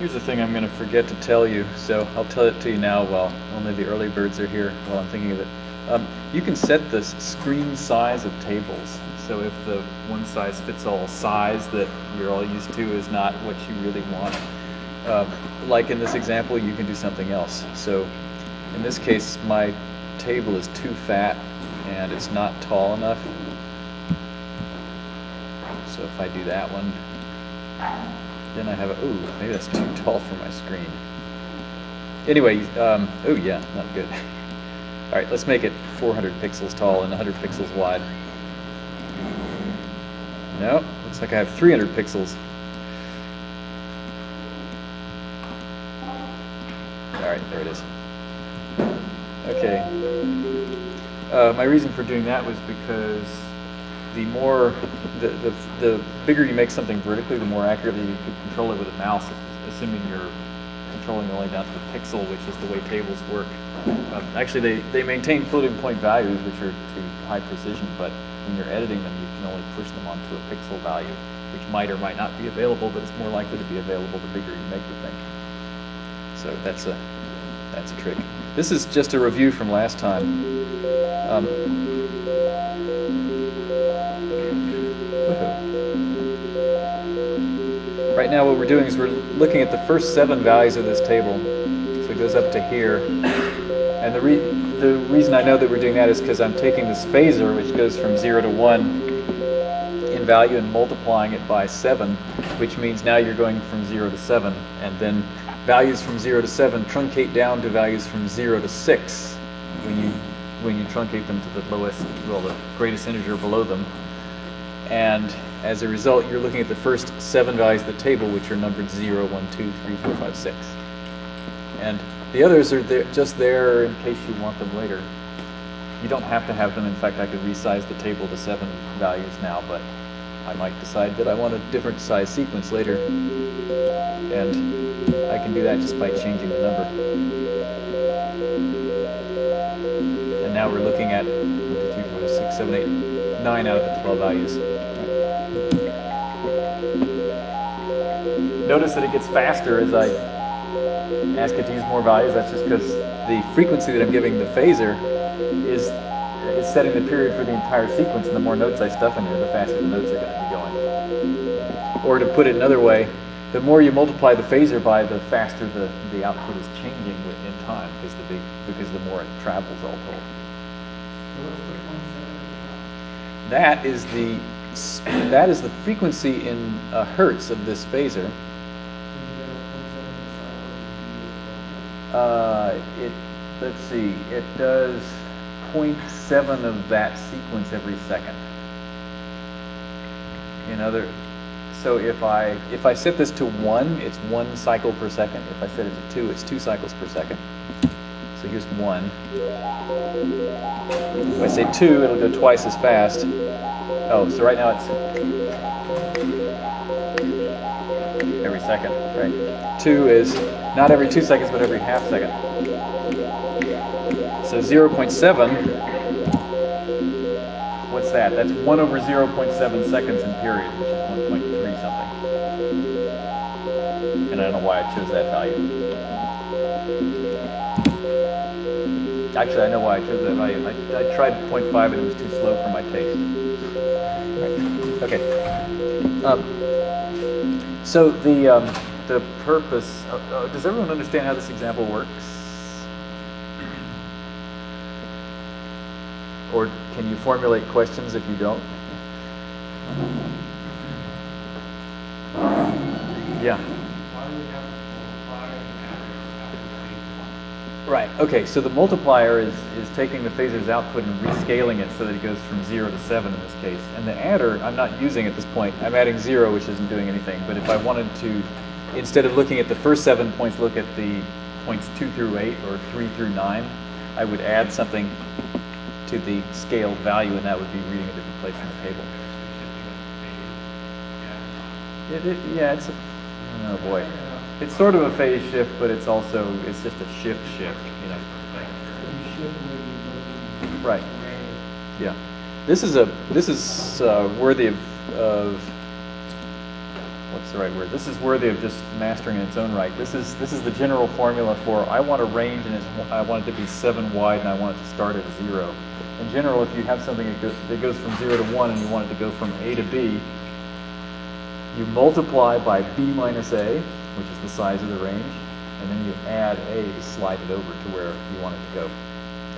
Here's the thing I'm going to forget to tell you, so I'll tell it to you now while only the early birds are here while I'm thinking of it. Um, you can set the screen size of tables. So if the one size fits all size that you're all used to is not what you really want, uh, like in this example, you can do something else. So in this case, my table is too fat and it's not tall enough. So if I do that one, then I have a, ooh, maybe that's too tall for my screen. Anyway, um, oh yeah, not good. All right, let's make it 400 pixels tall and 100 pixels wide. No, looks like I have 300 pixels. All right, there it is. Okay. Uh, my reason for doing that was because the more, the, the, the bigger you make something vertically, the more accurately you can control it with a mouse, assuming you're controlling only down to the pixel, which is the way tables work. Um, actually, they, they maintain floating point values, which are to high precision, but when you're editing them, you can only push them onto a pixel value, which might or might not be available, but it's more likely to be available the bigger you make the thing. So that's a, that's a trick. This is just a review from last time. Um, right now what we're doing is we're looking at the first seven values of this table. So it goes up to here. And the, re the reason I know that we're doing that is because I'm taking this phasor, which goes from 0 to 1 in value, and multiplying it by 7, which means now you're going from 0 to 7. And then values from 0 to 7 truncate down to values from 0 to 6 when you, when you truncate them to the lowest, well, the greatest integer below them. And as a result, you're looking at the first seven values of the table, which are numbered 0, 1, 2, 3, 4, 5, 6. And the others are there, just there in case you want them later. You don't have to have them. In fact, I could resize the table to seven values now, but I might decide that I want a different size sequence later. And I can do that just by changing the number. And now we're looking at 1, 2, 3, 4, 6, 7, 8, 9 out of the 12 values. Notice that it gets faster as I ask it to use more values, that's just because the frequency that I'm giving the phasor is, is setting the period for the entire sequence, and the more notes I stuff in here, the faster the notes are going to be going. Or to put it another way, the more you multiply the phasor by, the faster the, the output is changing in time, because the big because the more it travels all told. That is the that is the frequency in uh, hertz of this phasor. Uh, it let's see, it does 0.7 of that sequence every second. In other, so if I if I set this to one, it's one cycle per second. If I set it to two, it's two cycles per second. So here's one. If I say two, it'll go twice as fast. Oh, so right now it's every second, right? Two is not every two seconds, but every half second. So 0.7, what's that? That's 1 over 0.7 seconds in period, which is 1.3 something. And I don't know why I chose that value. Actually, I know why I chose that value. I, I tried 0.5 and it was too slow for my taste. Right. Okay. Um, so the um, the purpose. Uh, uh, does everyone understand how this example works? Or can you formulate questions if you don't? Yeah. Right. Okay. So the multiplier is is taking the phasor's output and rescaling it so that it goes from zero to seven in this case. And the adder I'm not using at this point. I'm adding zero, which isn't doing anything. But if I wanted to, instead of looking at the first seven points, look at the points two through eight or three through nine, I would add something to the scaled value, and that would be reading a different place in the table. It, it, yeah, it's a, oh boy. It's sort of a phase shift, but it's also, it's just a shift shift, you know. Right. Yeah. This is a, this is uh, worthy of, of what's the right word? This is worthy of just mastering in its own right. This is this is the general formula for I want a range and it's, I want it to be seven wide and I want it to start at zero. In general, if you have something that goes, that goes from zero to one and you want it to go from A to B, you multiply by B minus A, which is the size of the range, and then you add A to slide it over to where you want it to go.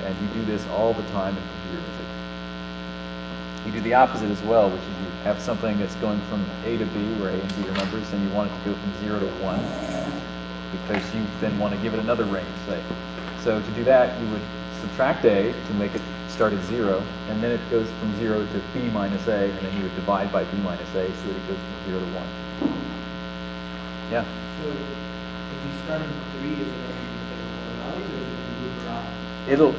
And you do this all the time in computer music. You do the opposite as well, which is you have something that's going from A to B, where A and B are numbers, and you want it to go from 0 to 1, because you then want to give it another range, say. So to do that, you would subtract A to make it start at 0, and then it goes from 0 to B minus A, and then you would divide by B minus A so that it goes from 0 to 1. Yeah? So if you start with 3, is it going to values, or is it going to move around? It'll,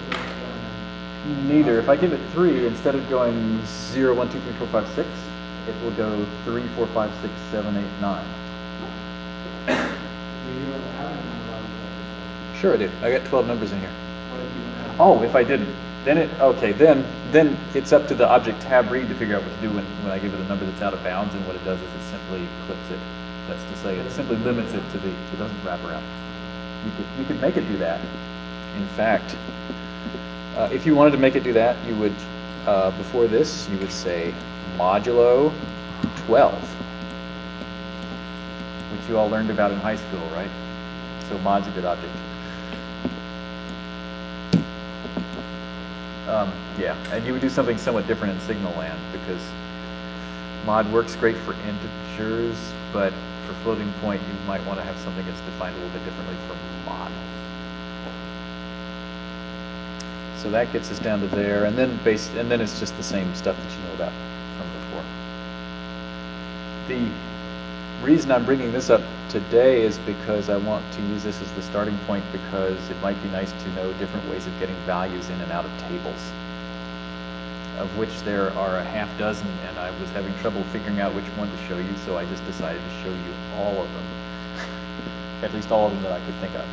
neither. If I give it 3, instead of going 0, 1, 2, 3, 4, 5, 6, it will go 3, 4, 5, 6, 7, 8, 9. So you don't have a number of values. Sure I do. I got 12 numbers in here. What if you don't have? Oh, if I didn't, then it, okay, then, then it's up to the object tab read to figure out what to do when, when I give it a number that's out of bounds, and what it does is it simply clips it. That's to say, it simply limits it to the, it doesn't wrap around. You could, you could make it do that. In fact, uh, if you wanted to make it do that, you would, uh, before this, you would say modulo 12, which you all learned about in high school, right? So good object. Um, yeah, and you would do something somewhat different in Signal Land because mod works great for integers, but floating point, you might want to have something that's defined a little bit differently from mod. So that gets us down to there, and then base, and then it's just the same stuff that you know about from before. The reason I'm bringing this up today is because I want to use this as the starting point because it might be nice to know different ways of getting values in and out of tables, of which there are a half dozen, and I was having trouble figuring out which one to show you, so I just decided to show you all of them, at least all of them that I could think of.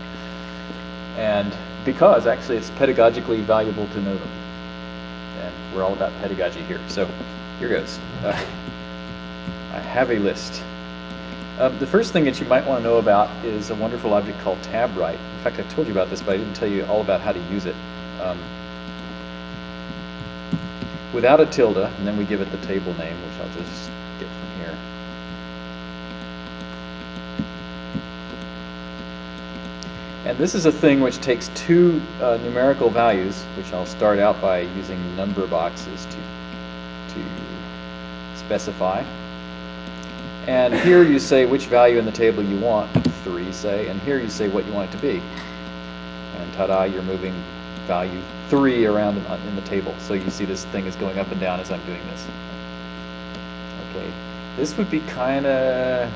And because actually it's pedagogically valuable to know them. And we're all about pedagogy here. So here goes. Uh, I have a list. Um, the first thing that you might want to know about is a wonderful object called TabWrite. In fact, I told you about this, but I didn't tell you all about how to use it. Um, without a tilde, and then we give it the table name, which I'll just get from here. And this is a thing which takes two uh, numerical values, which I'll start out by using number boxes to, to specify. And here you say which value in the table you want, 3 say, and here you say what you want it to be. And ta-da, you're moving value 3 around in, the table. So you see this thing is going up and down as I'm doing this. Okay, this would be kind of,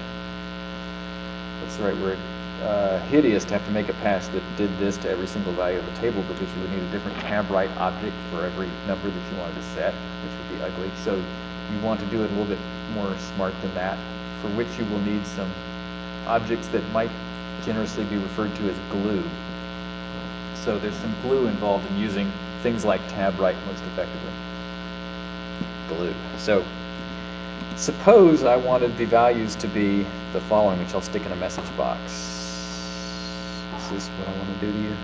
what's the right word, uh, hideous to have to make a pass that did this to every single value of the table because you would need a different TabWrite object for every number that you wanted to set, which would be ugly. So you want to do it a little bit more smart than that, for which you will need some objects that might generously be referred to as glue. So there's some glue involved in using things like TabWrite most effectively. Glue. So suppose I wanted the values to be the following, which I'll stick in a message box. Is this what I want to do to you?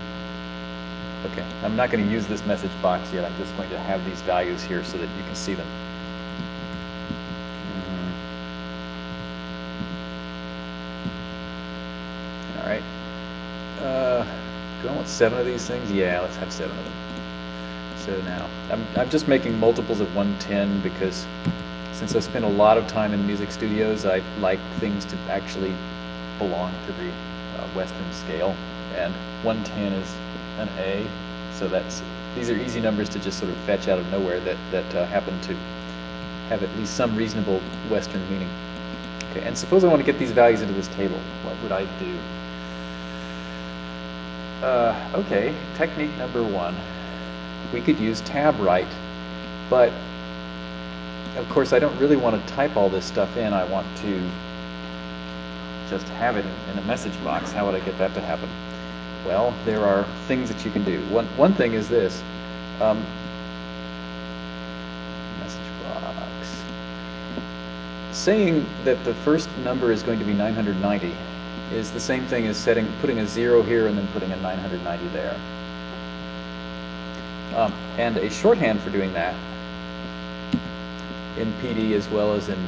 Okay, I'm not going to use this message box yet. I'm just going to have these values here so that you can see them. All right. Uh, do I want seven of these things? Yeah, let's have seven of them. So now, I'm, I'm just making multiples of 110 because since I spend a lot of time in music studios, I like things to actually belong to the uh, Western scale. And 110 is an A, so that's these are easy numbers to just sort of fetch out of nowhere that, that uh, happen to have at least some reasonable Western meaning. Okay, and suppose I want to get these values into this table. What would I do? Uh, okay, technique number one. We could use TabWrite, but of course I don't really want to type all this stuff in. I want to just have it in, in a message box. How would I get that to happen? Well, there are things that you can do. One, one thing is this. Um, message box. saying that the first number is going to be 990 is the same thing as setting, putting a zero here and then putting a 990 there. Um, and a shorthand for doing that in PD as well as in,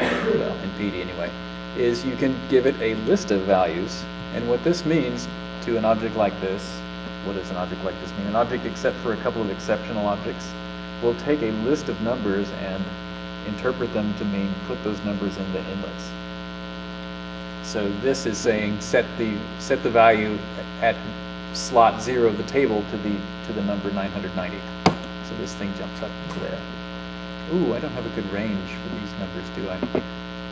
well, in PD anyway, is you can give it a list of values. And what this means to an object like this, what does an object like this mean? An object, except for a couple of exceptional objects, will take a list of numbers and interpret them to mean put those numbers in the inlets. So this is saying set the set the value at slot zero of the table to the to the number 990. So this thing jumps up to there. Ooh, I don't have a good range for these numbers, do I?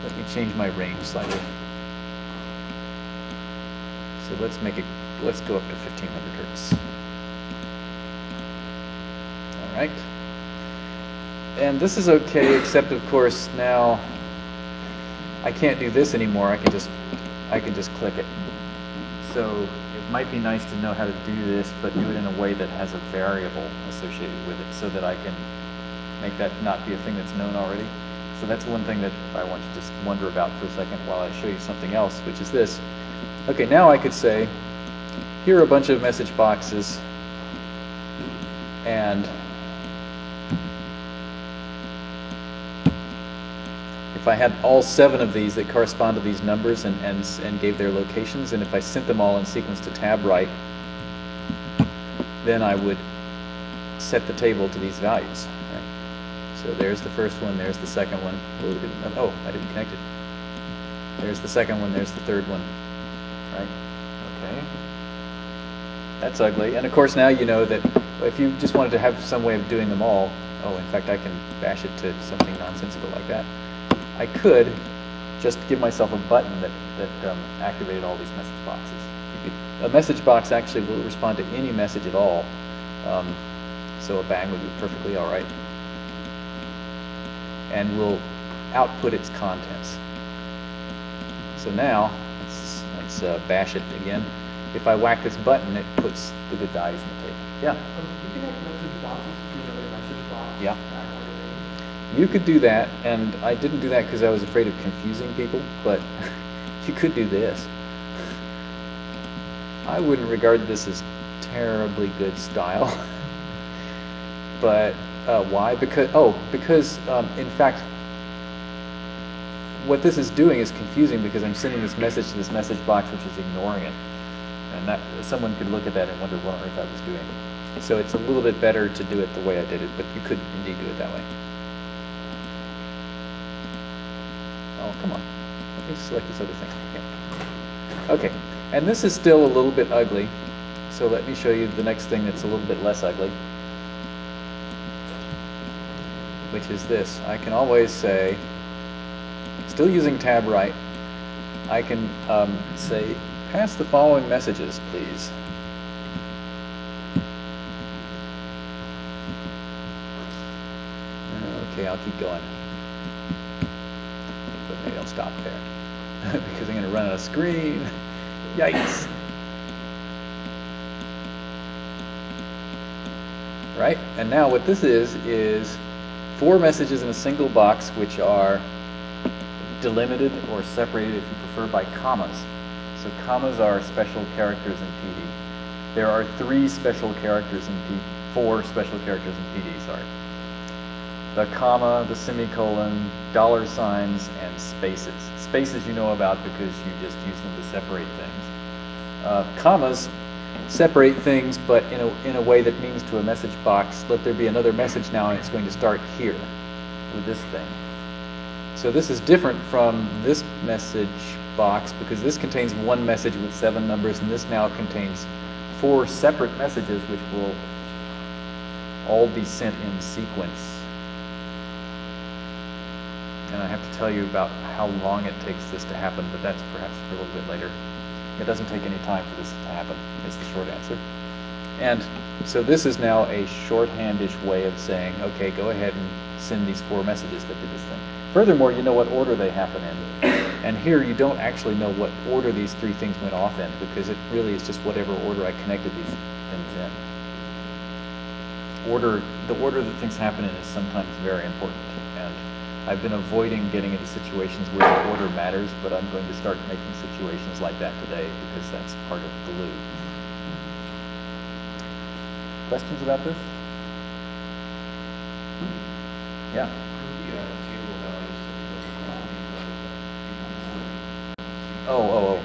Let me change my range slightly. So let's make it, let's go up to 1500 hertz. All right. And this is okay, except of course now I can't do this anymore. I can just, I can just click it. So it might be nice to know how to do this, but do it in a way that has a variable associated with it so that I can make that not be a thing that's known already. So that's one thing that I want to just wonder about for a second while I show you something else, which is this. Okay, now I could say, here are a bunch of message boxes, and if I had all seven of these that correspond to these numbers and, and, and gave their locations, and if I sent them all in sequence to TabWrite, then I would set the table to these values. So there's the first one, there's the second one. Oh, oh, I didn't connect it. There's the second one, there's the third one. Right? Okay. That's ugly. And of course now you know that if you just wanted to have some way of doing them all, oh, in fact I can bash it to something nonsensical like that. I could just give myself a button that, that um, activated all these message boxes. Could, a message box actually will respond to any message at all. Um, so a bang would be perfectly all right and will output its contents. So now, let's, let's uh, bash it again. If I whack this button, it puts the good values in the table. Yeah? Um, you can have message boxes to another message box. Yeah. You could do that, and I didn't do that because I was afraid of confusing people, but you could do this. I wouldn't regard this as terribly good style, but uh, why? Because oh, because um, in fact, what this is doing is confusing because I'm sending this message to this message box, which is ignoring it, and that someone could look at that and wonder what on earth I was doing. So it's a little bit better to do it the way I did it, but you could indeed do it that way. Oh, come on. Let me select this other thing. Yeah. Okay, and this is still a little bit ugly, so let me show you the next thing that's a little bit less ugly which is this. I can always say, still using TabWrite, I can um, say, pass the following messages, please. Okay, I'll keep going. Stop there because I'm going to run out of screen. Yikes. Right? And now what this is, is four messages in a single box which are delimited or separated if you prefer by commas. So commas are special characters in PD. There are three special characters in PD, four special characters in PD, sorry. The comma, the semicolon, dollar signs, and spaces. Spaces you know about because you just use them to separate things. Uh, commas separate things, but in a, in a way that means to a message box, let there be another message now, and it's going to start here with this thing. So this is different from this message box because this contains one message with seven numbers, and this now contains four separate messages which will all be sent in sequence. And I have to tell you about how long it takes this to happen, but that's perhaps a little bit later. It doesn't take any time for this to happen, is the short answer. And so this is now a shorthandish way of saying, okay, go ahead and send these four messages that do this thing. Furthermore, you know what order they happen in. And here you don't actually know what order these three things went off in because it really is just whatever order I connected these things in. Order, the order that things happen in is sometimes very important. I've been avoiding getting into situations where the order matters, but I'm going to start making situations like that today because that's part of glue. Questions about this? Yeah. Oh, oh, oh.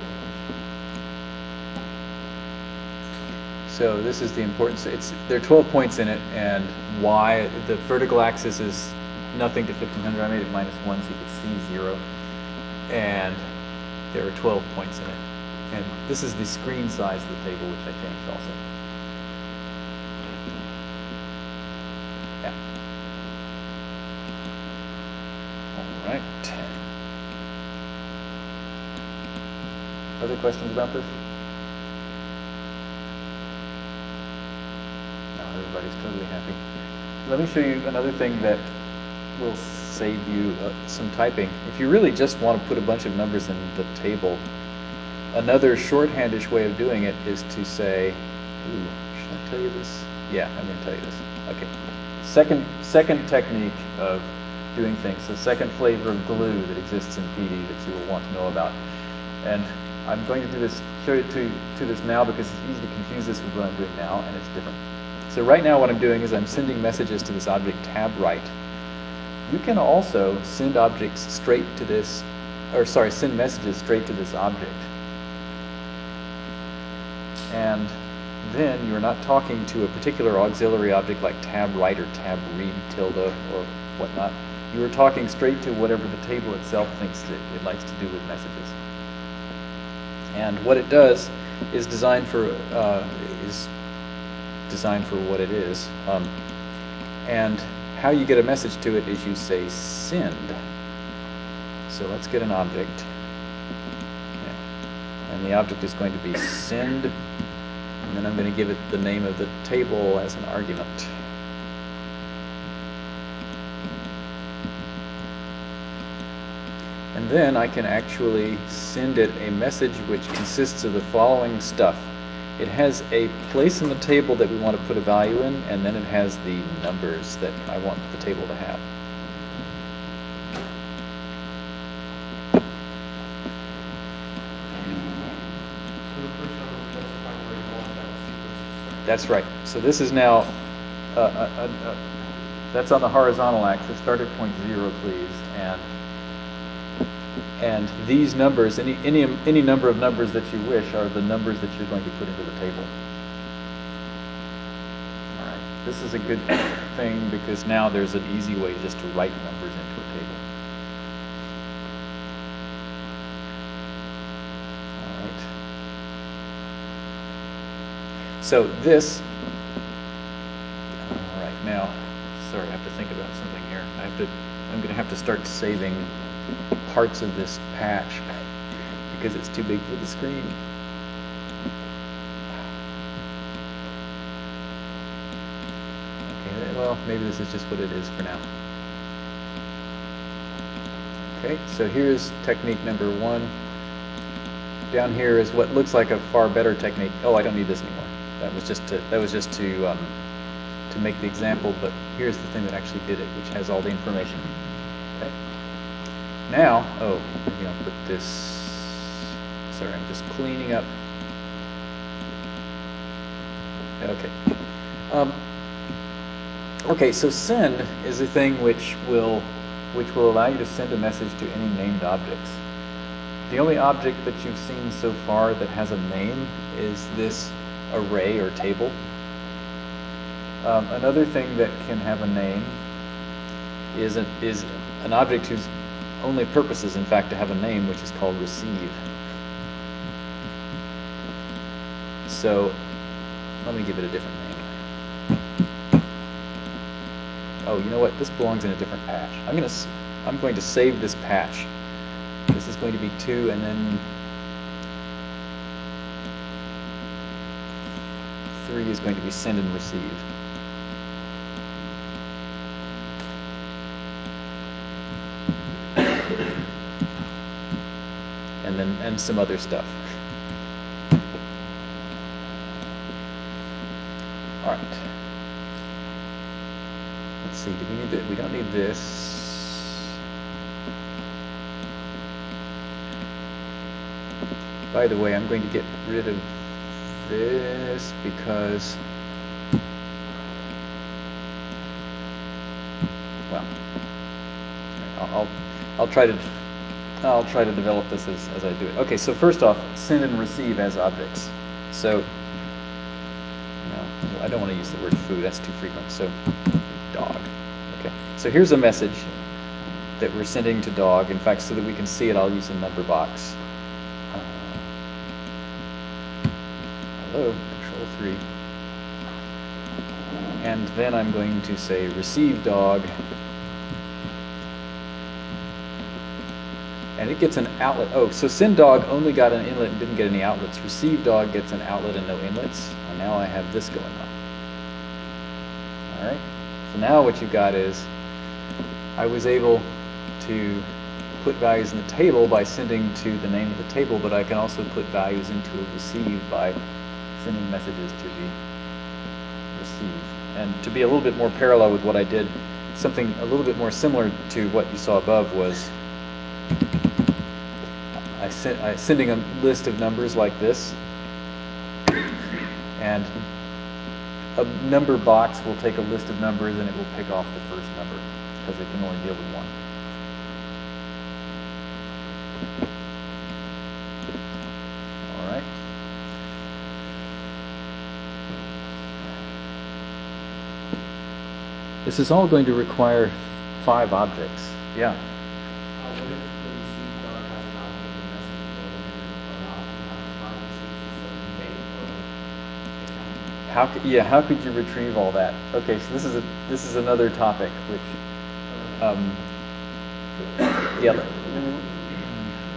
So this is the importance. It's there are 12 points in it, and why the vertical axis is nothing to 1500. I made it minus one so you could see zero, and there are 12 points in it. And this is the screen size of the table, which I changed also. Yeah. All right. Other questions about this? No, everybody's totally happy. Let me show you another thing that will save you uh, some typing. If you really just want to put a bunch of numbers in the table, another shorthandish way of doing it is to say, ooh, should I tell you this? Yeah, I'm going to tell you this. Okay. Second, second technique of doing things, the second flavor of glue that exists in PD that you will want to know about. And I'm going to do this, show you to, to this now because it's easy to confuse this with what I'm doing now, and it's different. So right now what I'm doing is I'm sending messages to this object TabWrite. You can also send objects straight to this, or sorry, send messages straight to this object. And then you're not talking to a particular auxiliary object like TabWrite or tab read tilde or whatnot. You are talking straight to whatever the table itself thinks that it likes to do with messages. And what it does is designed for uh, is designed for what it is. Um, and how you get a message to it is you say send. So let's get an object. And the object is going to be send. And then I'm going to give it the name of the table as an argument. And then I can actually send it a message which consists of the following stuff. It has a place in the table that we want to put a value in, and then it has the numbers that I want the table to have. That's right. So this is now, uh, uh, uh, uh, that's on the horizontal axis. Start at point zero, please. And and these numbers, any any any number of numbers that you wish, are the numbers that you're going to put into the table. All right. This is a good thing because now there's an easy way just to write numbers into a table. All right. So this, all right, now, sorry, I have to think about something here. I have to, I'm going to have to start saving parts of this patch because it's too big for the screen. Okay, well, maybe this is just what it is for now. Okay, so here's technique number one. Down here is what looks like a far better technique. Oh, I don't need this anymore. That was just to, that was just to um, to make the example, but here's the thing that actually did it, which has all the information. Okay. Now, oh, maybe I'll put this. Sorry, I'm just cleaning up. Okay. Um, okay, so send is a thing which will which will allow you to send a message to any named objects. The only object that you've seen so far that has a name is this array or table. Um, another thing that can have a name is, a, is an object whose only purpose is, in fact, to have a name, which is called receive. So let me give it a different name. Oh, you know what? This belongs in a different patch. I'm gonna s- I'm going to save this patch. This is going to be two, and then three is going to be send and receive. and some other stuff. All right. Let's see, do we need that? We don't need this. By the way, I'm going to get rid of this because well I'll I'll try to I'll try to develop this as, as I do it. Okay, so first off, send and receive as objects. So, no, I don't want to use the word food, that's too frequent, so dog. Okay, so here's a message that we're sending to dog. In fact, so that we can see it, I'll use a number box. Uh, hello, control 3. And then I'm going to say receive dog. And it gets an outlet. Oh, so send dog only got an inlet and didn't get any outlets. Receive dog gets an outlet and no inlets. And now I have this going on. All right. So now what you've got is I was able to put values in the table by sending to the name of the table, but I can also put values into a receive by sending messages to the receive. And to be a little bit more parallel with what I did, something a little bit more similar to what you saw above was I sent I sending a list of numbers like this, and a number box will take a list of numbers and it will pick off the first number because it can only deal with one. All right. This is all going to require five objects. Yeah. Uh, what if the receive dog has an object and message or not, not, not received, so you may, or How could, yeah, how could you retrieve all that? Okay, so this is a this is another topic which um, yeah,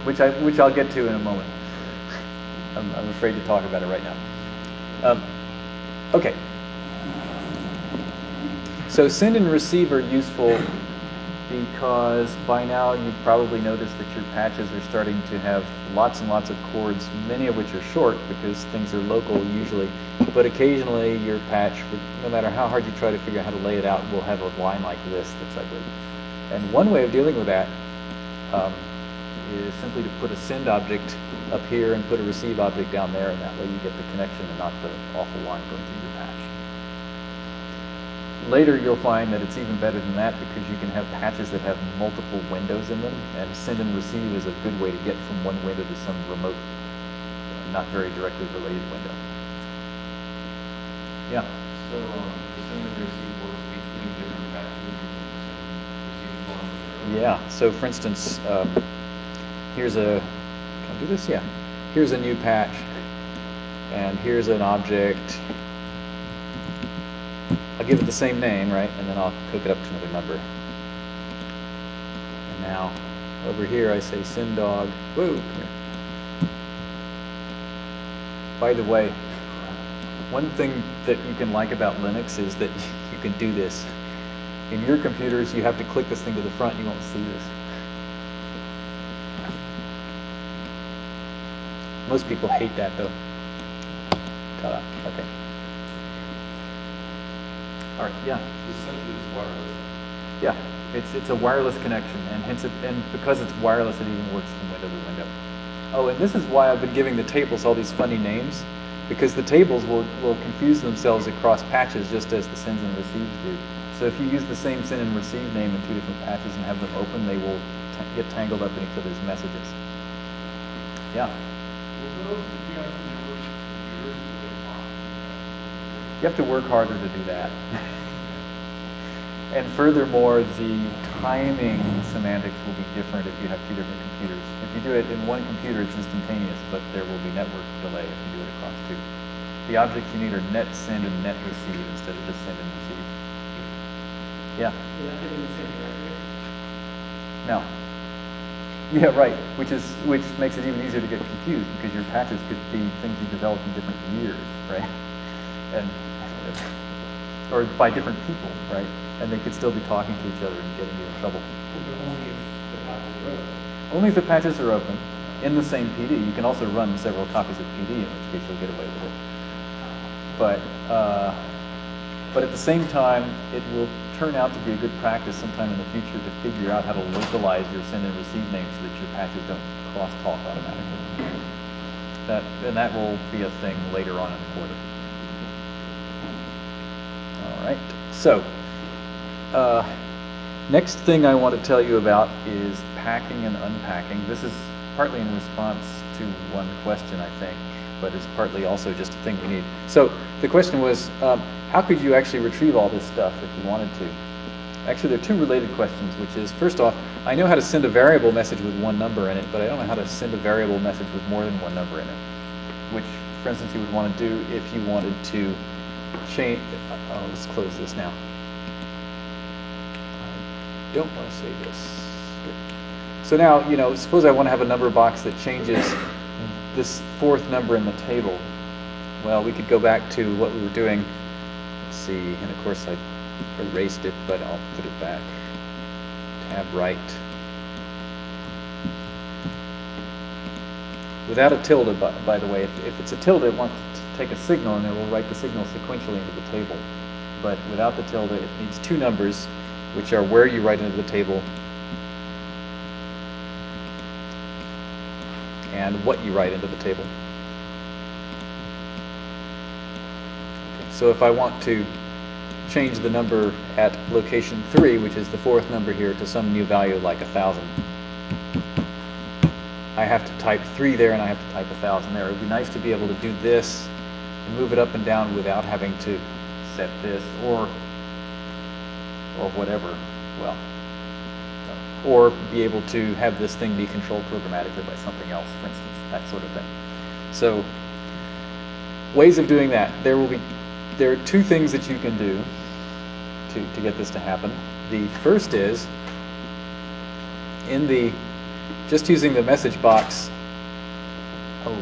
which I which I'll get to in a moment. I'm, I'm afraid to talk about it right now. Um, okay. So send and receive are useful because by now you've probably noticed that your patches are starting to have lots and lots of cords, many of which are short because things are local usually, but occasionally your patch, no matter how hard you try to figure out how to lay it out, will have a line like this that's ugly. And one way of dealing with that um, is simply to put a send object up here and put a receive object down there, and that way you get the connection and not the awful line going through your. Later you'll find that it's even better than that because you can have patches that have multiple windows in them, and send and receive is a good way to get from one window to some remote, not very directly related window. Yeah. So, um, the send and receive works between different patches, receive. Yeah, so for instance, um, here's a, can I do this? Yeah. Here's a new patch, and here's an object. I'll give it the same name, right? And then I'll hook it up to another number. And now, over here I say send dog. Whoa. By the way, one thing that you can like about Linux is that you can do this. In your computers, you have to click this thing to the front, you won't see this. Most people hate that though. Okay. Right, yeah. Essentially, it's wireless. Yeah, it's it's a wireless connection, and hence it, and because it's wireless, it even works from window to window. Oh, and this is why I've been giving the tables all these funny names, because the tables will will confuse themselves across patches just as the sends and receives do. So if you use the same send and receive name in two different patches and have them open, they will t- get tangled up in each other's messages. Yeah. Will those be on universal computers or the box? You have to work harder to do that. and furthermore, the timing semantics will be different if you have two different computers. If you do it in one computer, it's instantaneous, but there will be network delay if you do it across two. The objects you need are net send and net receive instead of just send and receive. Yeah. Will that fit in the same directory? No. Yeah, right. Which is which makes it even easier to get confused because your patches could be things you developed in different years, right? And or by different people, right? And they could still be talking to each other and getting you in trouble. Only if the patches are open. In the same PD. You can also run several copies of PD, in which case you'll get away with it. But uh, but at the same time, it will turn out to be a good practice sometime in the future to figure out how to localize your send and receive names so that your patches don't cross talk automatically. That, and that will be a thing later on in the quarter. All right, so, uh, next thing I want to tell you about is packing and unpacking. This is partly in response to one question, I think, but it's partly also just a thing we need. So the question was, um, how could you actually retrieve all this stuff if you wanted to? Actually, there are two related questions, which is, first off, I know how to send a variable message with one number in it, but I don't know how to send a variable message with more than one number in it, which, for instance, you would want to do if you wanted to change, uh, oh, let's close this now. I don't want to save this. So now, you know, suppose I want to have a number box that changes this fourth number in the table. Well, we could go back to what we were doing. Let's see, and of course I erased it, but I'll put it back. TabWrite. Without a tilde, by, by the way, if, if it's a tilde, it wants to take a signal and it will write the signal sequentially into the table. But without the tilde, it needs two numbers, which are where you write into the table and what you write into the table. Okay, so if I want to change the number at location 3, which is the fourth number here, to some new value like 1,000, I have to type 3 there and I have to type 1,000 there. It would be nice to be able to do this and move it up and down without having to set this or or whatever. Well, or be able to have this thing be controlled programmatically by something else, for instance, that sort of thing. So, ways of doing that. There will be, there are two things that you can do to, to get this to happen. The first is, in the, just using the message box, oh,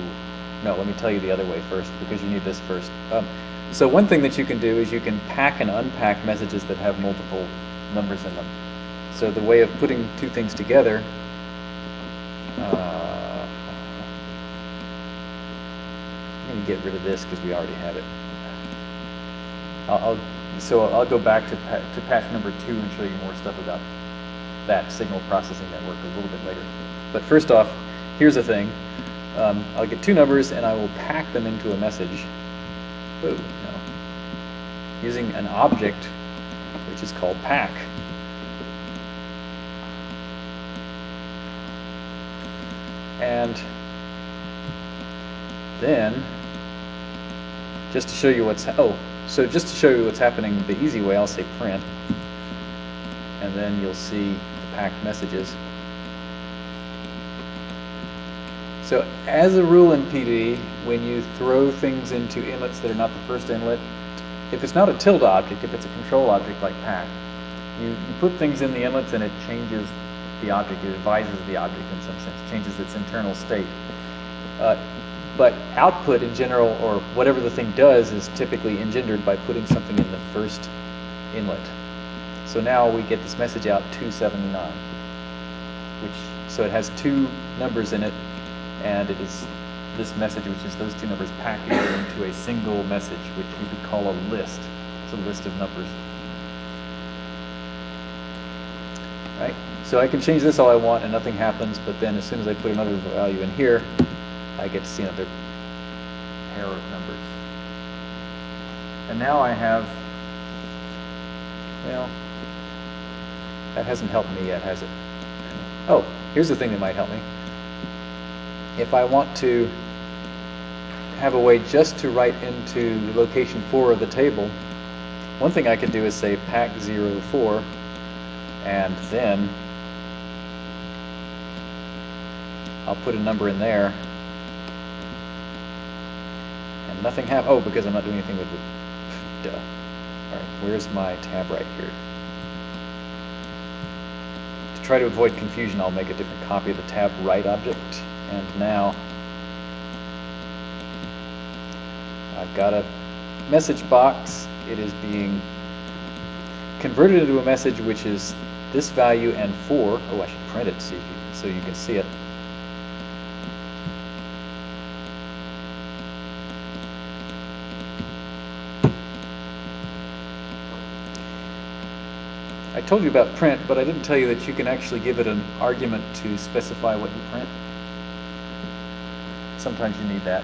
no, let me tell you the other way first, because you need this first. Um, so one thing that you can do is you can pack and unpack messages that have multiple numbers in them. So the way of putting two things together, uh, I'm going to get rid of this because we already have it. I'll, I'll, so I'll go back to, pa to patch number two and show you more stuff about that signal processing network a little bit later. But first off, here's a thing. Um, I'll get two numbers and I will pack them into a message. No. Using an object which is called pack. And then, just to show you what's, oh, so just to show you what's happening the easy way, I'll say print. And then you'll see packed messages. So as a rule in PD, when you throw things into inlets that are not the first inlet, if it's not a tilde object, if it's a control object like pack, you, you put things in the inlets and it changes the object, it advises the object in some sense, changes its internal state. Uh, but output in general, or whatever the thing does, is typically engendered by putting something in the first inlet. So now we get this message out 279, which so it has two numbers in it, and it is this message, which is those two numbers packaged into a single message, which we could call a list. It's a list of numbers. Right? So I can change this all I want and nothing happens, but then as soon as I put another value in here, I get to see another pair of numbers. And now I have, well, that hasn't helped me yet, has it? Oh, here's the thing that might help me. If I want to have a way just to write into location 4 of the table, one thing I could do is say pack 04 and then I'll put a number in there and nothing happens. Oh, because I'm not doing anything with the duh. Alright, where's my TabWrite here? Try to avoid confusion, I'll make a different copy of the tab right object. And now I've got a message box. It is being converted into a message which is this value and 4. Oh, I should print it so you, so you can see it. Told you about print, but I didn't tell you that you can actually give it an argument to specify what you print. sometimes you need that.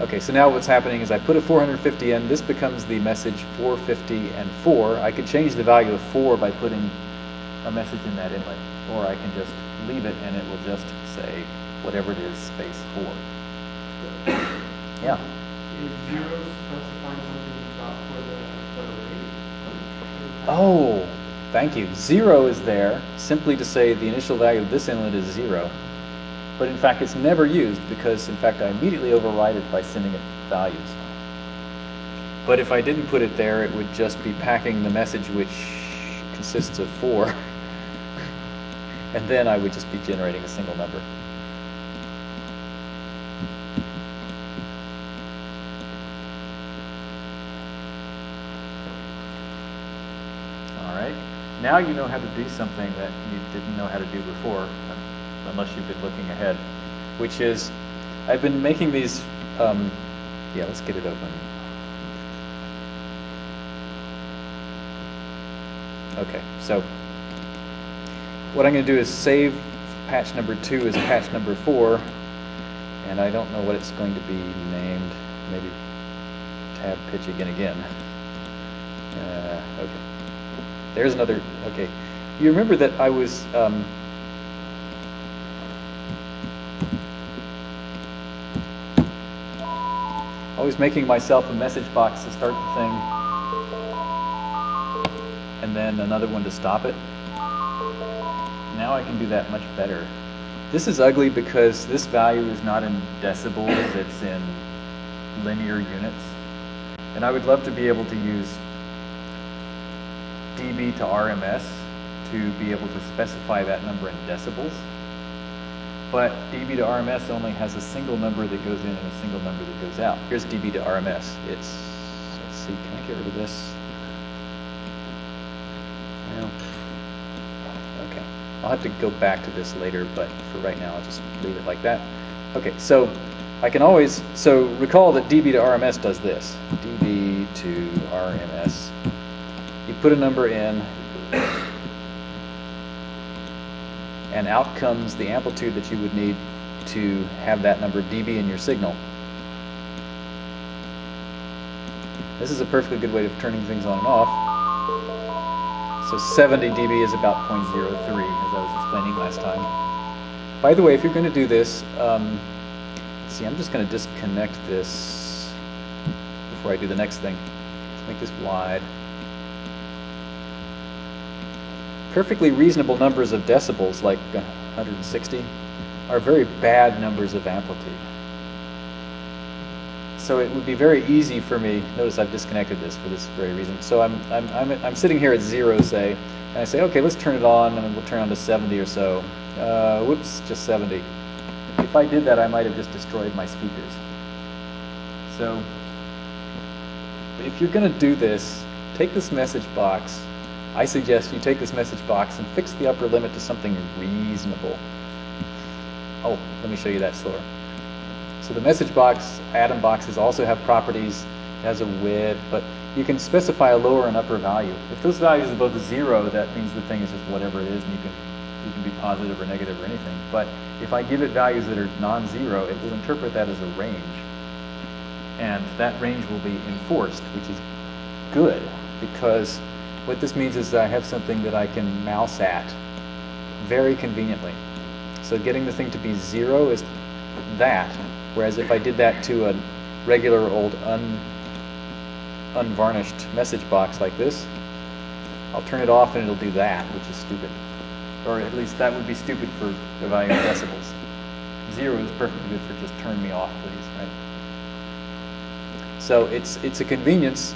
Okay, so now what's happening is I put a 450 in, this becomes the message 450 and 4. I could change the value of 4 by putting a message in that inlet, or I can just leave it and it will just say whatever it is, space 4. Yeah. Is zero specifying something about for the, the rate? Oh, thank you. Zero is there simply to say the initial value of this inlet is zero. But in fact, it's never used because, in fact, I immediately override it by sending it values. But if I didn't put it there, it would just be packing the message which consists of four. and then I would just be generating a single number. All right. Now you know how to do something that you didn't know how to do before, unless you've been looking ahead, which is I've been making these. Um, yeah, let's get it open. Okay, so what I'm going to do is save patch number two as patch number four, and I don't know what it's going to be named. Maybe tab pitch again again. Uh, okay. There's another, okay. You remember that I was, um, always making myself a message box to start the thing, and then another one to stop it. Now I can do that much better. This is ugly because this value is not in decibels, it's in linear units. And I would love to be able to use dB to RMS to be able to specify that number in decibels. But dB to RMS only has a single number that goes in and a single number that goes out. Here's dB to RMS. It's, let's see, can I get rid of this? Well, okay. I'll have to go back to this later, but for right now, I'll just leave it like that. Okay, so I can always, so recall that dB to RMS does this. dB to RMS. Put a number in, and out comes the amplitude that you would need to have that number dB in your signal. This is a perfectly good way of turning things on and off. So 70 dB is about 0.03, as I was explaining last time. By the way, if you're going to do this, um, see, I'm just going to disconnect this before I do the next thing. Let's make this wide. Perfectly reasonable numbers of decibels, like 160, are very bad numbers of amplitude. So it would be very easy for me, notice I've disconnected this for this very reason. So I'm, I'm, I'm, I'm sitting here at zero, say, and I say, okay, let's turn it on, and we'll turn on to 70 or so. Uh, whoops, just 70. If I did that, I might have just destroyed my speakers. So if you're going to do this, take this message box. I suggest you take this message box and fix the upper limit to something reasonable. Oh, let me show you that slower. So the message box, atom boxes also have properties. Has a width, but you can specify a lower and upper value. If those values are both zero, that means the thing is just whatever it is, and you can you can be positive or negative or anything. But if I give it values that are non-zero, it will interpret that as a range, and that range will be enforced, which is good because what this means is that I have something that I can mouse at very conveniently. So getting the thing to be zero is that, whereas if I did that to a regular old un, unvarnished message box like this, I'll turn it off and it'll do that, which is stupid. Or at least that would be stupid for of decibels. Zero is perfectly good for just turn me off, please, right? So it's it's a convenience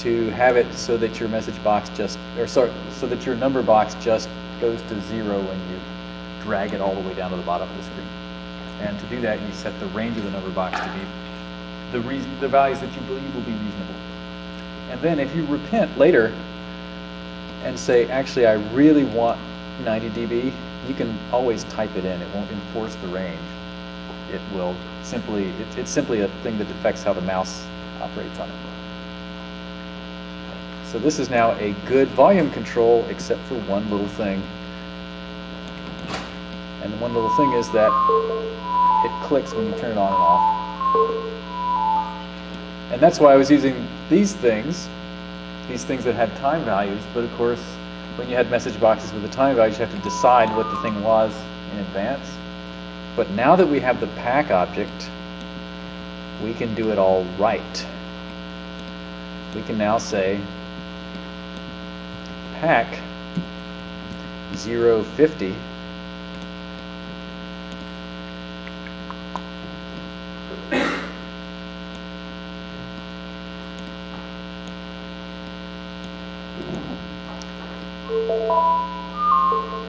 to have it so that your message box just, or sorry, so that your number box just goes to zero when you drag it all the way down to the bottom of the screen. And to do that, you set the range of the number box to be the, reason, the values that you believe will be reasonable. And then if you repent later and say, actually, I really want 90 dB, you can always type it in. It won't enforce the range. It will simply, it, it's simply a thing that affects how the mouse operates on it. So this is now a good volume control, except for one little thing. And the one little thing is that it clicks when you turn it on and off. And that's why I was using these things, these things that had time values, but of course, when you had message boxes with the time values, you have to decide what the thing was in advance. But now that we have the pack object, we can do it all right. We can now say pack 050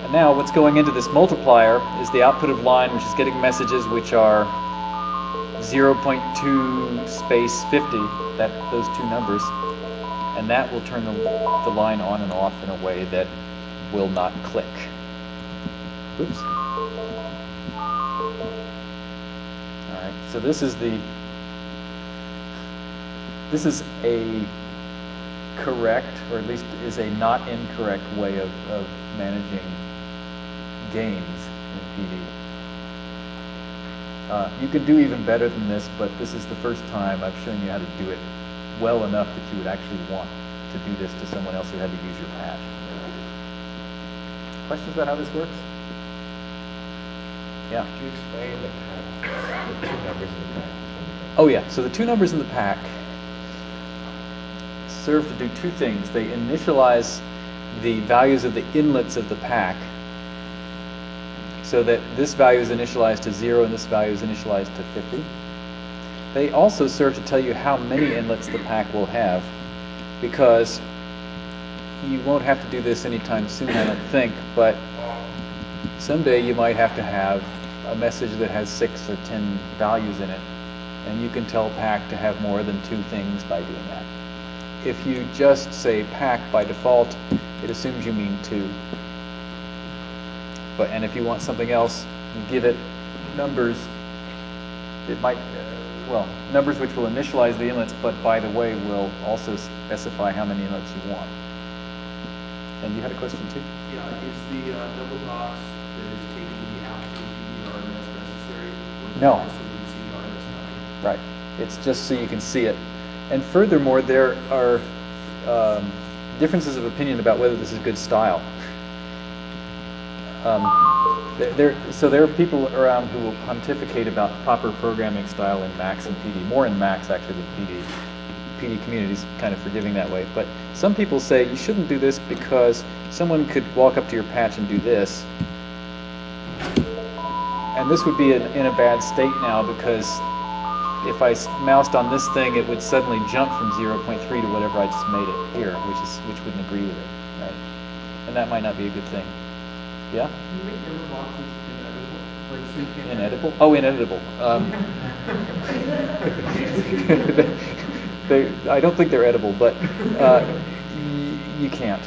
And now what's going into this multiplier is the output of line which is getting messages which are 0.2 space 50, that those two numbers, and that will turn the, the line on and off in a way that will not click. Oops. All right, so this is the, this is a correct, or at least is a not incorrect way of, of managing gains in PD. Uh, you could do even better than this, but this is the first time I've shown you how to do it well enough that you would actually want to do this to someone else who had to use your patch. Questions about how this works? Yeah. Could you explain the pack, the two numbers in the pack? Oh yeah, so the two numbers in the pack serve to do two things. They initialize the values of the inlets of the pack so that this value is initialized to 0 and this value is initialized to 50. They also serve to tell you how many inlets the pack will have because you won't have to do this anytime soon, I don't think, but someday you might have to have a message that has 6 or 10 values in it and you can tell pack to have more than two things by doing that. If you just say pack by default, it assumes you mean two. But and if you want something else, give it numbers. It might, well, numbers which will initialize the inlets, but by the way, will also specify how many inlets you want. And you had a question too? Yeah, is the uh, double box that is taking the absolute PDR necessary? it No. Absolute CDR that's not? Right. It's just so you can see it. And furthermore, there are um, differences of opinion about whether this is good style. Um, there- so there are people around who will pontificate about proper programming style in Max and PD, more in Max actually than PD. PD community is kind of forgiving that way. But some people say you shouldn't do this because someone could walk up to your patch and do this. And this would be in, in a bad state now because if I moused on this thing, it would suddenly jump from 0.3 to whatever I just made it here, which is which wouldn't agree with it, right? And that might not be a good thing. Yeah? Can you make error boxes ineditable? Like, so you can't. Ineditable? Oh, inedible. Um, they, I don't think they're edible, but uh, y- you can't.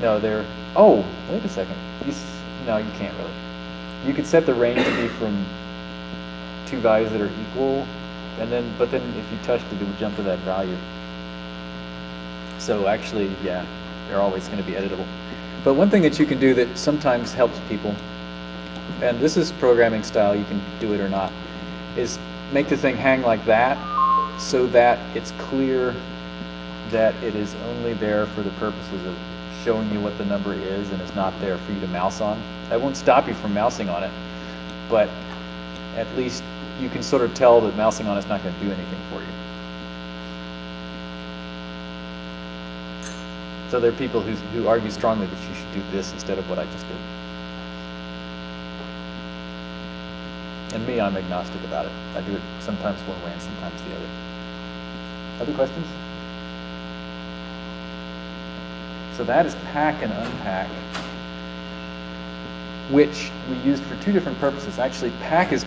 No, they're. Oh, wait a second. You s- no, you can't really. You could set the range to be from two values that are equal, and then, but then if you touched it, it would jump to that value. So actually, yeah, they're always going to be editable. But one thing that you can do that sometimes helps people and this is programming style, you can do it or not, is make the thing hang like that so that it's clear that it is only there for the purposes of showing you what the number is and is not there for you to mouse on. That won't stop you from mousing on it, but at least you can sort of tell that mousing on it's not going to do anything for you. So there are people who, who argue strongly that you should do this instead of what I just did. And me, I'm agnostic about it. I do it sometimes one way and sometimes the other. Other questions? So that is pack and unpack, which we used for two different purposes. Actually, pack is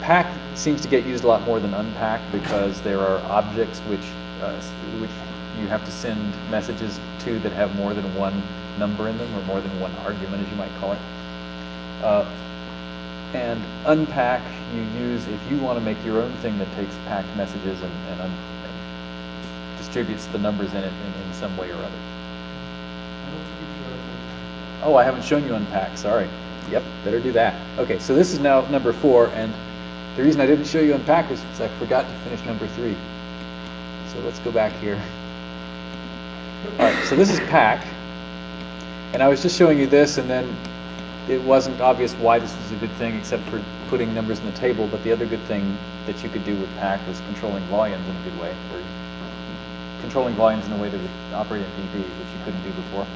pack seems to get used a lot more than unpack because there are objects which uh, which you have to send messages to that have more than one number in them or more than one argument, as you might call it. Uh, and unpack you use if you want to make your own thing that takes packed messages and, and, un- and distributes the numbers in it in, in some way or other. Oh, I haven't shown you unpack, sorry. Yep, better do that. Okay, so this is now number four, and the reason I didn't show you unpack was because I forgot to finish number three. So let's go back here. All right, so this is pack, and I was just showing you this, and then it wasn't obvious why this was a good thing except for putting numbers in the table, but the other good thing that you could do with pack was controlling volumes in a good way, or controlling volumes in a way that would operate in DB, which you couldn't do before.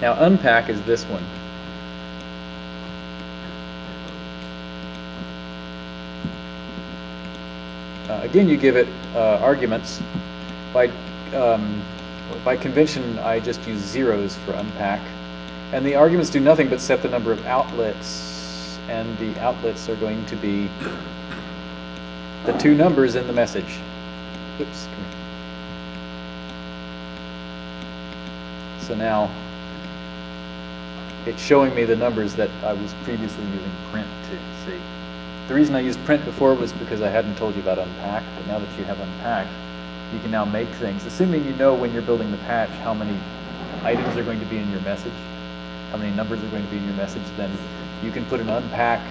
Now unpack is this one. Uh, again, you give it uh, arguments. By, um, by convention, I just use zeros for unpack. And the arguments do nothing but set the number of outlets, and the outlets are going to be the two numbers in the message. Oops. So now it's showing me the numbers that I was previously using print to see. The reason I used print before was because I hadn't told you about unpack, but now that you have unpack, you can now make things. Assuming you know when you're building the patch how many items are going to be in your message, how many numbers are going to be in your message, then you can put an unpack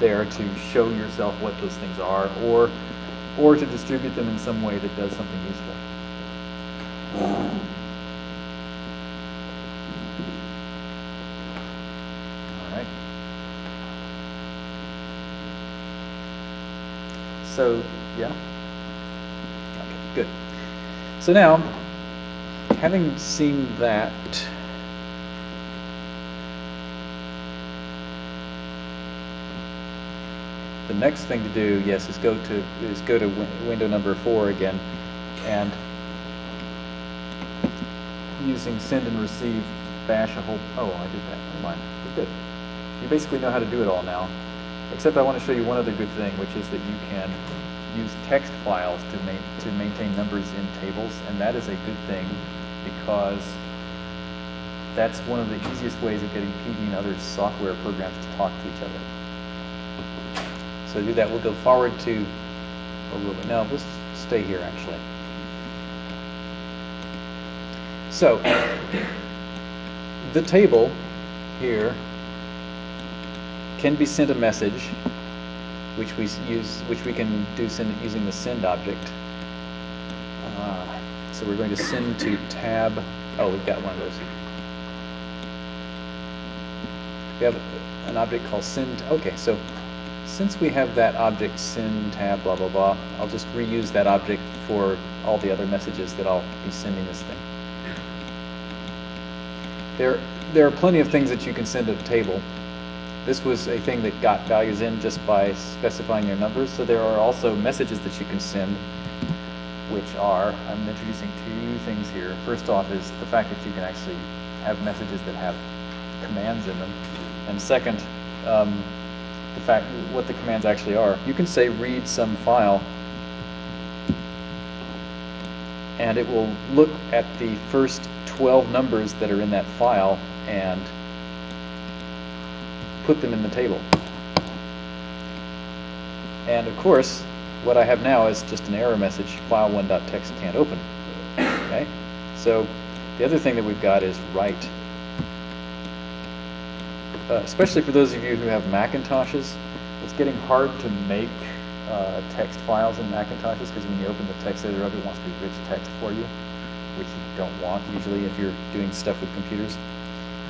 there to show yourself what those things are, or or to distribute them in some way that does something useful. All right. So, yeah? Good. So now, having seen that, the next thing to do, yes, is go to is go to win window number four again, and using send and receive, bash a whole. Oh, I did that. Never mind. We're good. You basically know how to do it all now. Except I want to show you one other good thing, which is that you can use text files to, ma to maintain numbers in tables, and that is a good thing because that's one of the easiest ways of getting PD and other software programs to talk to each other. So to do that, we'll go forward to, or will we? No, let's stay here actually. So, the table here can be sent a message, which we use, which we can do send using the send object. Uh, so we're going to send to tab. Oh, we've got one of those. We have an object called send. Okay, so since we have that object send tab blah blah blah, I'll just reuse that object for all the other messages that I'll be sending this thing. There, there are plenty of things that you can send to the table. This was a thing that got values in just by specifying their numbers. So there are also messages that you can send, which are, I'm introducing two things here. First off is the fact that you can actually have messages that have commands in them. And second, um, the fact what the commands actually are. You can say read some file and it will look at the first 12 numbers that are in that file and put them in the table. And of course, what I have now is just an error message, file1.txt can't open. Okay? So the other thing that we've got is write. Uh, especially for those of you who have Macintoshes, it's getting hard to make uh, text files in Macintoshes because when you open the text editor up, it wants to be rich text for you, which you don't want usually if you're doing stuff with computers.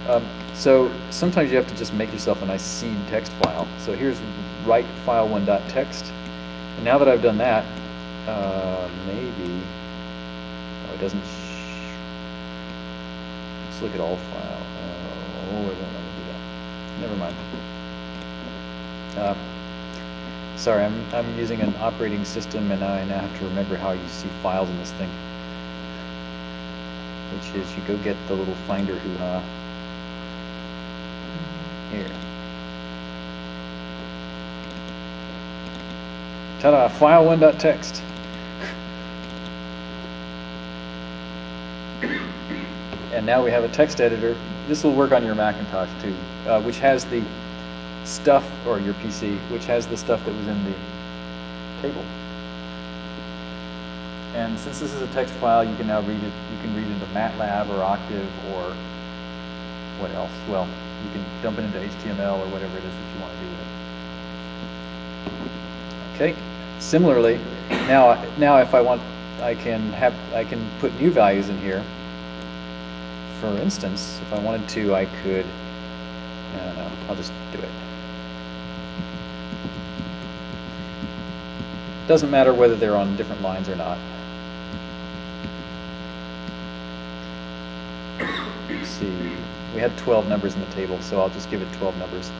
Um, so sometimes you have to just make yourself a nice seed text file. So here's write file1.txt. And now that I've done that, uh, maybe, oh, it doesn't, let's look at all file. Oh, it won't do that. Never mind. Uh, sorry, I'm, I'm using an operating system and I now have to remember how you see files in this thing. Which is you go get the little finder hoo-ha. Here. Ta-da, file1.txt. and now we have a text editor. This will work on your Macintosh too, uh, which has the stuff, or your PC, which has the stuff that was in the table. And since this is a text file, you can now read it. You can read into MATLAB or Octave or what else? Well, You can dump it into HTML or whatever it is that you want to do with it. Okay. Similarly, now now if I want, I can have I can put new values in here. For instance, if I wanted to, I could. I don't know. I'll just do it. Doesn't matter whether they're on different lines or not. Let's see, we had 12 numbers in the table, so I'll just give it 12 numbers.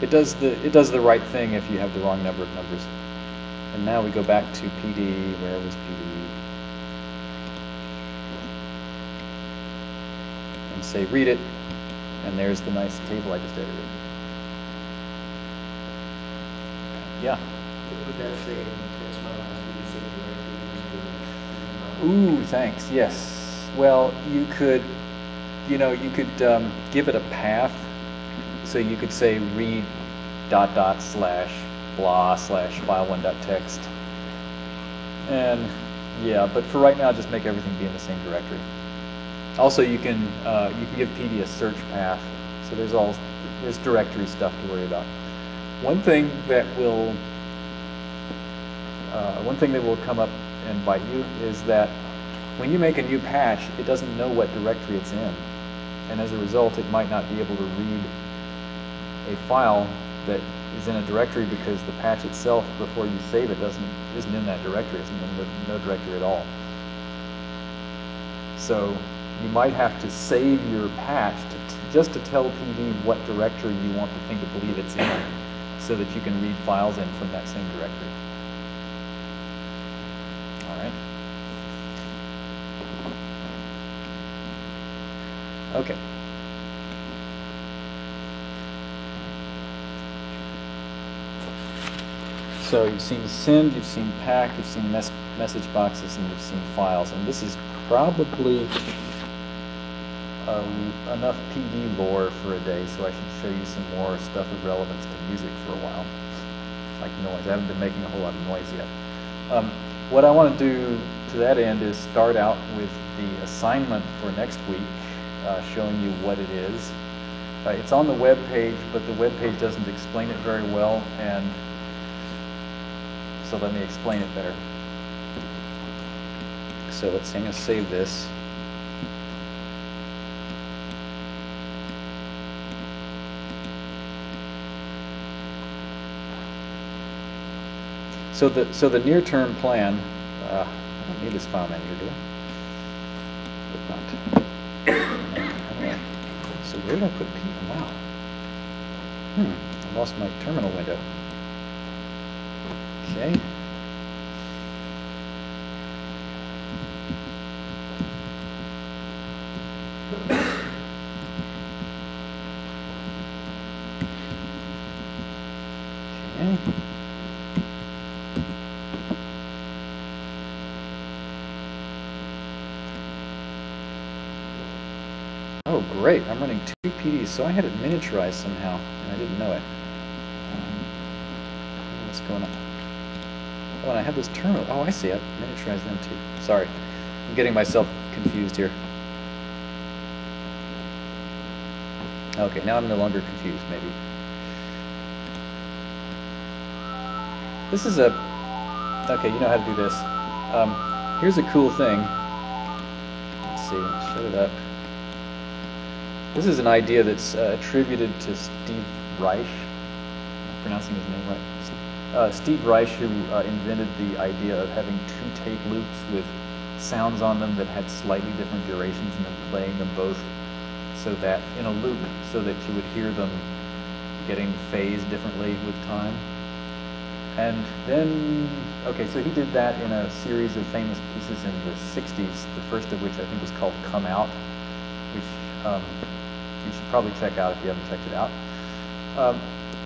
It does the it does the right thing if you have the wrong number of numbers. And now we go back to PD. Where was PD? And say read it, and there's the nice table I just edited. Yeah. Would that say, that's my last name, say directory? Ooh, thanks. Yes. Well, you could, you know, you could um, give it a path. So you could say read dot dot slash blah slash file one dot text. And yeah, but for right now, just make everything be in the same directory. Also, you can uh, you can give PD a search path. So there's all there's directory stuff to worry about. One thing that will uh, one thing that will come up and bite you is that when you make a new patch, it doesn't know what directory it's in. And as a result, it might not be able to read a file that is in a directory because the patch itself, before you save it, doesn't isn't in that directory. It's in no, no directory at all. So you might have to save your patch to just to tell PD what directory you want the thing to believe it's in, so that you can read files in from that same directory. All right. Okay. So you've seen send, you've seen pack, you've seen mes- message boxes, and you've seen files. And this is probably um, enough PD lore for a day, so I should show you some more stuff of relevance to music for a while. Like noise. I haven't been making a whole lot of noise yet. Um, what I want to do to that end is start out with the assignment for next week, uh, showing you what it is. Uh, it's on the web page, but the web page doesn't explain it very well, and so let me explain it better. So let's I'm going to save this. So the so the near-term plan. Uh, I don't need this file manager, do I? Not. Where did I put P? Wow. Hmm. I lost my terminal window. Okay. Oh, great. I'm running two PDs, so I had it miniaturized somehow, and I didn't know it. Um, what's going on? Oh, and I have this terminal. Oh, I see. I miniaturized them too. Sorry. I'm getting myself confused here. Okay, now I'm no longer confused, maybe. This is a... Okay, you know how to do this. Um, here's a cool thing. Let's see, shut it up. This is an idea that's uh, attributed to Steve Reich. Am pronouncing his name right? Uh, Steve Reich, who uh, invented the idea of having two tape loops with sounds on them that had slightly different durations and then playing them both so that in a loop so that you would hear them getting phased differently with time. And then, okay, so he did that in a series of famous pieces in the 60s, the first of which I think was called Come Out, which um, you should probably check out if you haven't checked it out. Um,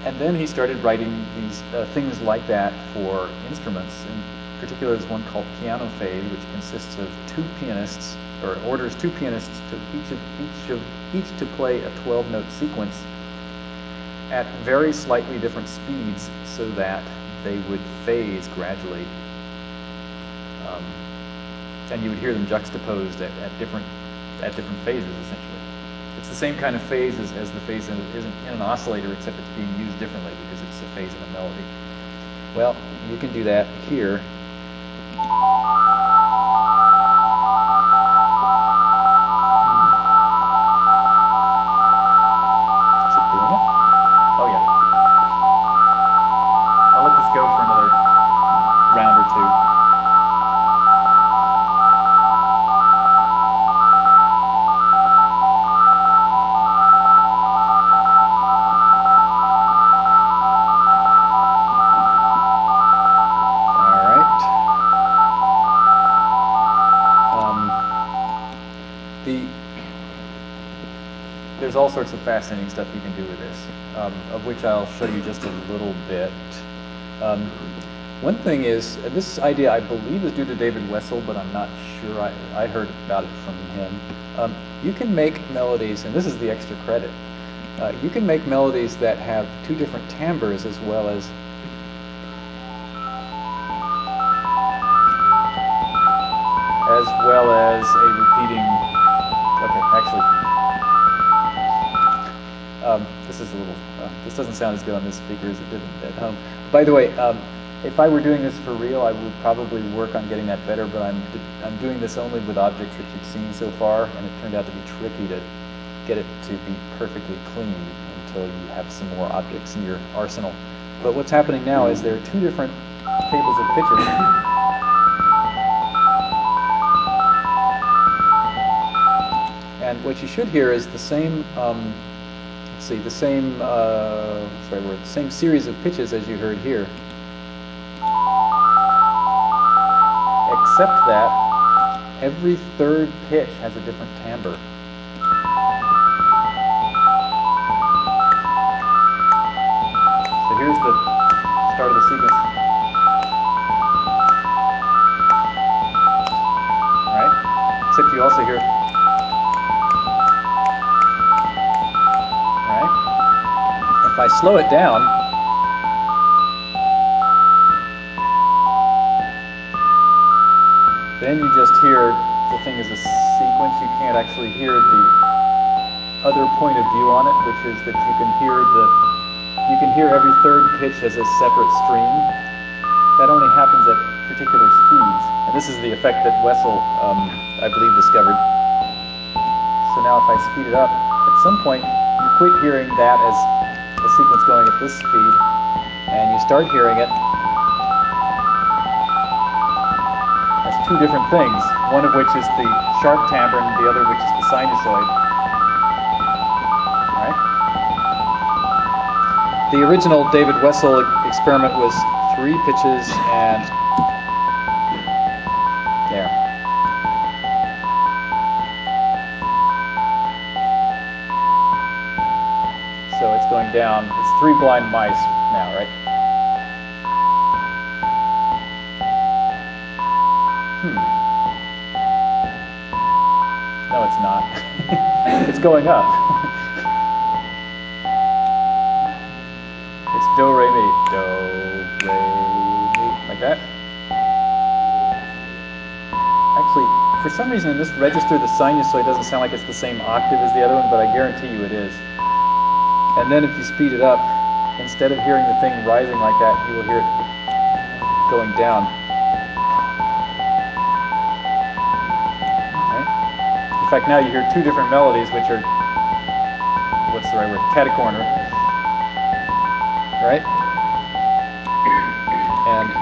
and then he started writing these uh, things like that for instruments. In particular, there's one called Piano Phase, which consists of two pianists, or orders two pianists to each of each of each to play a 12-note sequence at very slightly different speeds, so that they would phase gradually, um, and you would hear them juxtaposed at, at different at different phases, essentially. It's the same kind of phase as, as the phase in, is in an oscillator, except it's being used differently because it's a phase in a melody. Well, you can do that here. Sorts of fascinating stuff you can do with this, um, of which I'll show you just a little bit. Um, one thing is, uh, this idea I believe is due to David Wessel, but I'm not sure. I, I heard about it from him. Um, you can make melodies, and this is the extra credit. Uh, you can make melodies that have two different timbres as well as as this doesn't sound as good on this speaker as it did at home. By the way, um, if I were doing this for real, I would probably work on getting that better. But I'm I'm doing this only with objects that you've seen so far, and it turned out to be tricky to get it to be perfectly clean until you have some more objects in your arsenal. But what's happening now is there are two different tables of pictures. And what you should hear is the same, um, see, the same, uh, the word, the same series of pitches as you heard here. Except that every third pitch has a different timbre. Slow it down, then you just hear the thing is a sequence. You can't actually hear the other point of view on it, which is that you can hear the you can hear every third pitch as a separate stream. That only happens at particular speeds. And this is the effect that Wessel, um, I believe, discovered. So now if I speed it up, at some point you quit hearing that as a sequence going at this speed, and you start hearing it as two different things, one of which is the sharp timbre and the other which is the sinusoid. Right? The original David Wessel experiment was three pitches and down. It's three blind mice now, right? Hmm. No, it's not. it's going up. it's do, re, mi. Do, re, mi. Like that. Actually, for some reason in this register, the sinusoid doesn't sound like it's the same octave as the other one, but I guarantee you it is. And then if you speed it up, instead of hearing the thing rising like that, you will hear it going down. In fact, now you hear two different melodies, which are, what's the right word, catacorner. Right? And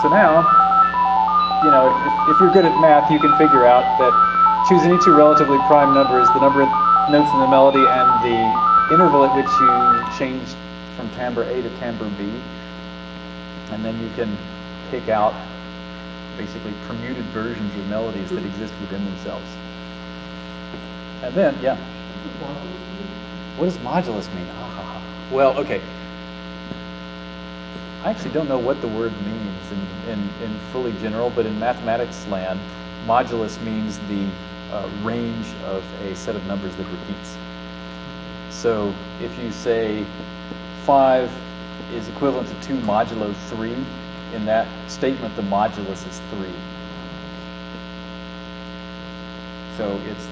so now, you know, if, if you're good at math, you can figure out that choose any two relatively prime numbers, the number of notes in the melody and the interval at which you change from timbre A to timbre B. And then you can pick out basically permuted versions of melodies that exist within themselves. And then, yeah. What does modulus mean? Ah, well, okay. I actually don't know what the word means in, in, in fully general, but in mathematics land, modulus means the uh, range of a set of numbers that repeats. So if you say 5 is equivalent to 2 modulo 3, in that statement the modulus is 3. So it's,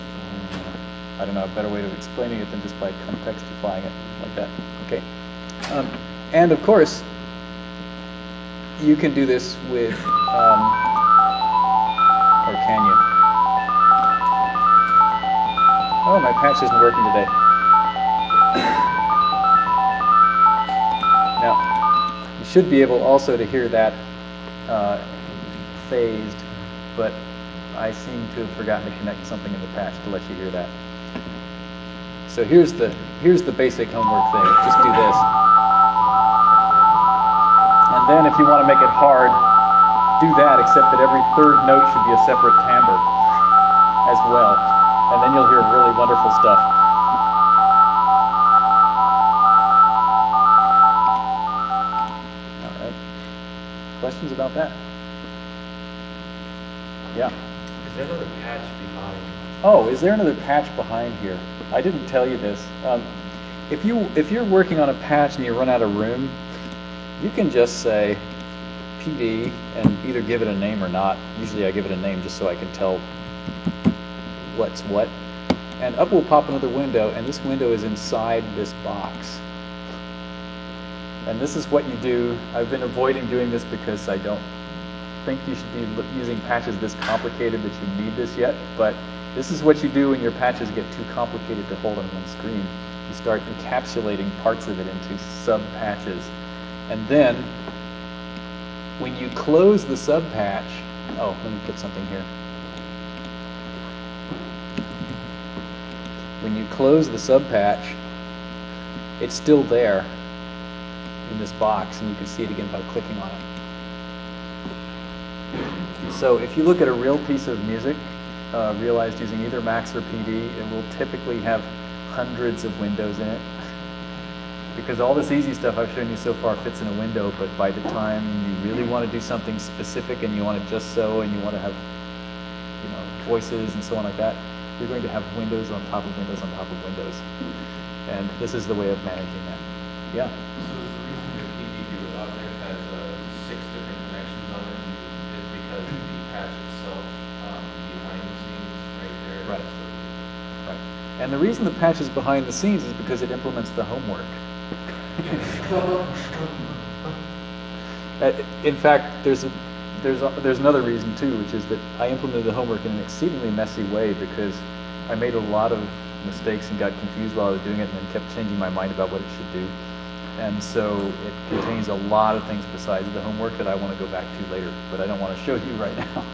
I don't know, a better way of explaining it than just by contextifying it like that. Okay. Um, and of course, you can do this with, um, or can you? Oh, my patch isn't working today. Now, you should be able also to hear that uh, phased, but I seem to have forgotten to connect something in the patch to let you hear that. So here's the here's the basic homework thing. Just do this. And then if you want to make it hard, do that, except that every third note should be a separate timbre as well. And then you'll hear really wonderful stuff. All right. Questions about that? Yeah. Is there another patch behind? Oh, is there another patch behind here? I didn't tell you this. Um, if you if you're working on a patch and you run out of room, you can just say PD and either give it a name or not. Usually I give it a name just so I can tell what's what. And up will pop another window, and this window is inside this box. And this is what you do. I've been avoiding doing this because I don't think you should be using patches this complicated that you need this yet, but this is what you do when your patches get too complicated to hold on one screen. You start encapsulating parts of it into sub-patches. And then, when you close the sub-patch, oh, let me put something here. When you close the sub-patch, it's still there in this box, and you can see it again by clicking on it. So if you look at a real piece of music uh, realized using either Max or PD, it will typically have hundreds of windows in it. Because all this easy stuff I've shown you so far fits in a window, but by the time you really want to do something specific and you want it just so, and you want to have you know, voices and so on like that, you're going to have windows on top of windows on top of windows. And this is the way of managing that. Yeah. So the reason your PDU out there has uh, six different connections on it is because the patch itself um, behind the scenes right there? Right. So- Right. And the reason the patch is behind the scenes is because it implements the homework. Uh, In fact, there's a, there's a, there's another reason too, which is that I implemented the homework in an exceedingly messy way because I made a lot of mistakes and got confused while I was doing it, and then kept changing my mind about what it should do. And so it contains a lot of things besides the homework that I want to go back to later, but I don't want to show you right now.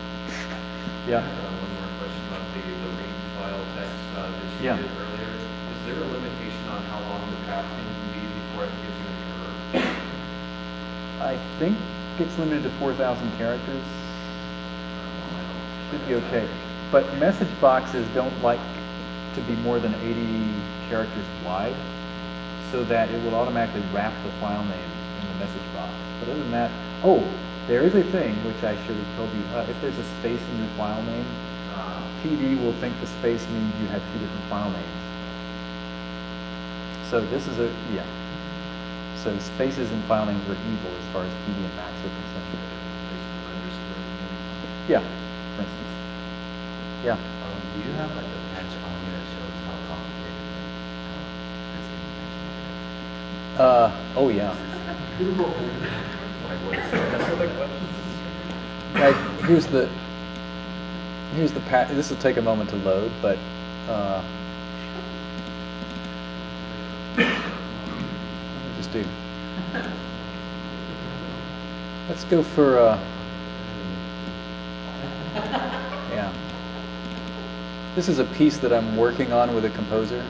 yeah. Uh, One more question about the, the read file text uh, that you Yeah. did earlier. Is there a limitation on how long the pathing can be before it gives you an error? I think it's limited to 4,000 characters. Should be okay. But message boxes don't like to be more than 80 characters wide, so that it will automatically wrap the file name in the message box. But other than that, oh, there is a thing which I should have told you. Uh, if there's a space in your file name, PD will think the space means you have two different file names. So this is a, yeah. So spaces and filings are evil as far as PD and Max are concerned. Yeah, for instance. Yeah. Um, do you have like a patch on here that shows how complicated uh, this Uh, oh yeah. Like what is that? Right, here's the, here's the pat, this will take a moment to load, but, uh, just do? Let's go for, uh, yeah. This is a piece that I'm working on with a composer.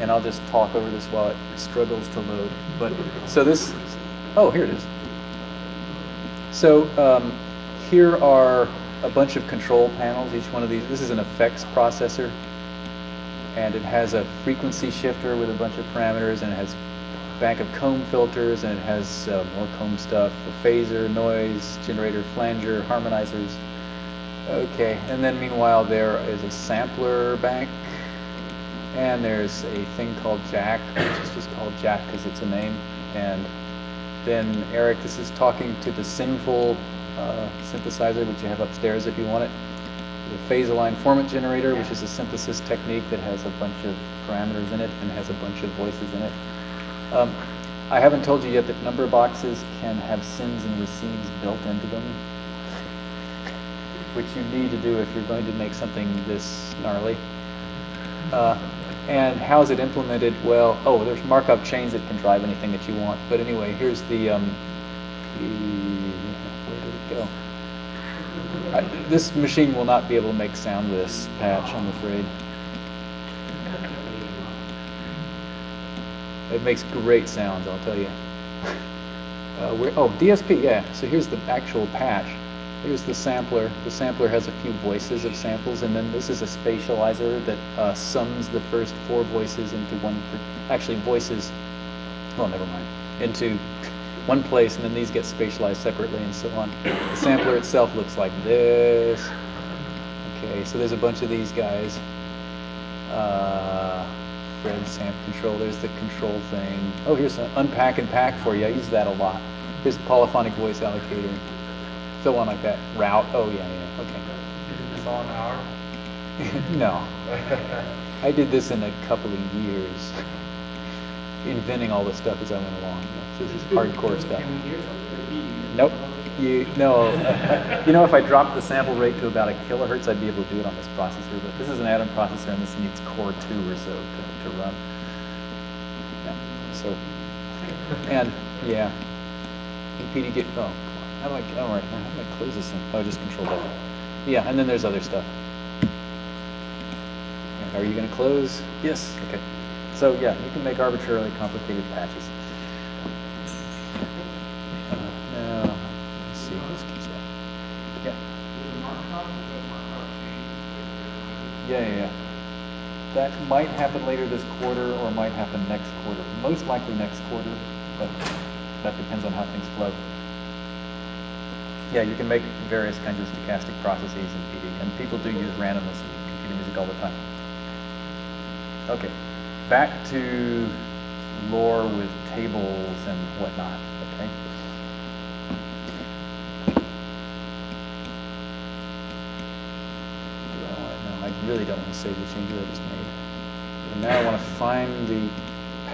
And I'll just talk over this while it struggles to load. But, so this, oh, here it is. So um, here are a bunch of control panels. Each one of these, this is an effects processor. And it has a frequency shifter with a bunch of parameters, and it has bank of comb filters, and it has uh, more comb stuff, a phaser, noise, generator, flanger, harmonizers. Okay, and then meanwhile there is a sampler bank, and there's a thing called Jack, which is just called Jack because it's a name, and then Eric, this is talking to the Synful uh, synthesizer, which you have upstairs if you want it. The phase align formant generator, which is a synthesis technique that has a bunch of parameters in it and has a bunch of voices in it. Um, I haven't told you yet that number boxes can have sins and receives built into them, which you need to do if you're going to make something this gnarly. Uh, and how is it implemented? Well, oh, there's Markov chains that can drive anything that you want. But anyway, here's the, um, the where did it go? I, this machine will not be able to make sound this patch, I'm afraid. It makes great sounds, I'll tell you. Uh, oh, DSP, yeah. So here's the actual patch. Here's the sampler. The sampler has a few voices of samples, and then this is a spatializer that uh, sums the first four voices into one. Actually, voices. Well, never mind. Into one place, and then these get spatialized separately, and so on. The sampler itself looks like this. Okay, so there's a bunch of these guys. Uh, Fred samp control. There's the control thing. Oh, here's an unpack and pack for you. I use that a lot. Here's the polyphonic voice allocator. Fill one like that. Route. Oh yeah, yeah. Okay. This all an hour? no, I did this in a couple of years, inventing all this stuff as I went along. This is hardcore stuff. Can we hear something? or do you- Nope. You no. you know, if I dropped the sample rate to about a kilohertz, I'd be able to do it on this processor. But this is an Atom processor, and this needs Core two or so to, to run. Yeah. So, and yeah, PD get. Oh, come on. How do I? Oh, right. How do I close this thing? Oh, just Control W. Yeah, and then there's other stuff. Are you going to close? Yes. Okay. So yeah, you can make arbitrarily complicated patches. Uh. Yeah. Yeah, yeah, yeah. That might happen later this quarter or might happen next quarter. Most likely next quarter, but that depends on how things flow. Yeah, you can make various kinds of stochastic processes in PD, and people do use randomness in computer music all the time. Okay, back to lore with tables and whatnot, okay? I no, I really don't want to save the changes I just made. And now I want to find the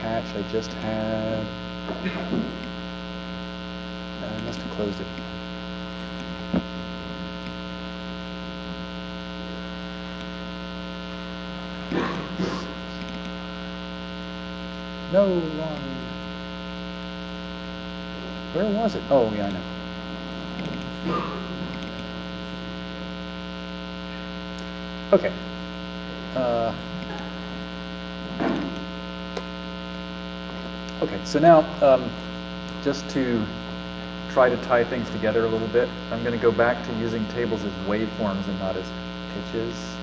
patch I just had. Uh, I must have closed it. No, wrong. Where was it? Oh, yeah, I know. Okay. Uh, okay, so now, um, just to try to tie things together a little bit, I'm going to go back to using tables as waveforms and not as pitches.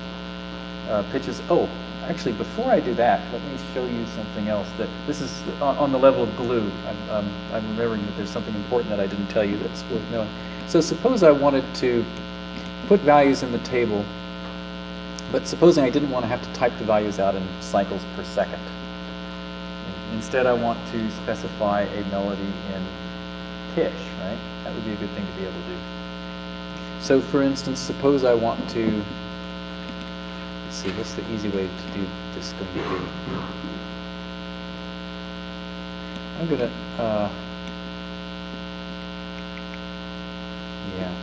Uh, pitches, oh, actually, before I do that, let me show you something else that, this is on, the level of glue. I'm, um, I'm remembering that there's something important that I didn't tell you that's worth knowing. So suppose I wanted to put values in the table but supposing I didn't want to have to type the values out in cycles per second. Instead, I want to specify a melody in pitch, right? That would be a good thing to be able to do. So for instance, suppose I want to, let's see, what's the easy way to do this going to be? I'm going to, uh, yeah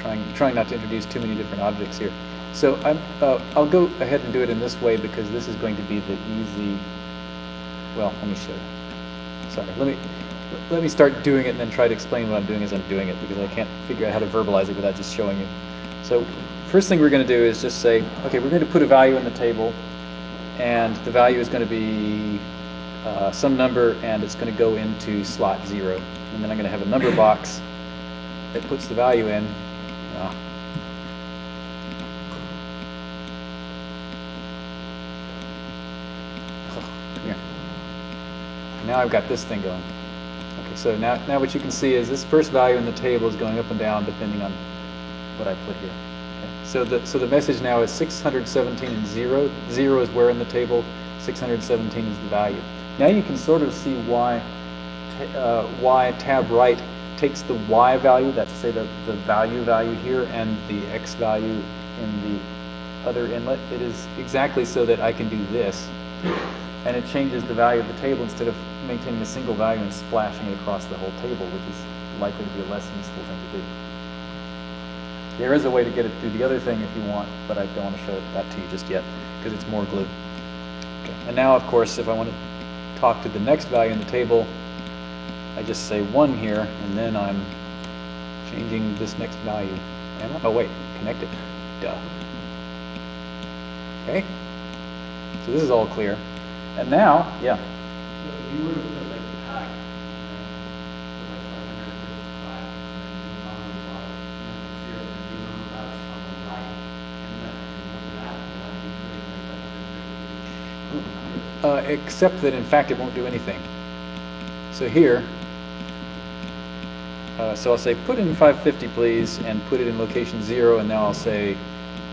trying trying not to introduce too many different objects here. So I'm, uh, I'll go ahead and do it in this way because this is going to be the easy. Well, let me show you. Sorry, let me let me start doing it and then try to explain what I'm doing as I'm doing it because I can't figure out how to verbalize it without just showing you. So first thing we're going to do is just say, okay, we're going to put a value in the table, and the value is going to be uh, some number, and it's going to go into slot zero, and then I'm going to have a number box that puts the value in. Oh. Now I've got this thing going. Okay, so now, now what you can see is this first value in the table is going up and down depending on what I put here. So the so the message now is 617 and zero. Zero is where in the table. 617 is the value. Now you can sort of see why uh, why TabWrite takes the y value, that's say the, the value value here, and the x value in the other inlet. It is exactly so that I can do this, and it changes the value of the table instead of maintaining a single value and splashing it across the whole table, which is likely to be a less useful thing to do. There is a way to get it do the other thing if you want, but I don't want to show that to you just yet because it's more glue. Okay. And now, of course, if I want to talk to the next value in the table, I just say 1 here, and then I'm changing this next value. Am I? Oh, wait, connected. Duh. Okay? So this is all clear. And now, yeah, So if you were to put like the pack, and then put like five hundred fifty-five, and then on the bottom, and then zero, then you know that's on the right, and then, and then that, then I'd be putting like five hundred fifty. Uh, except that in fact it won't do anything. So here, uh, so I'll say put in 550 please, and put it in location 0, and now I'll say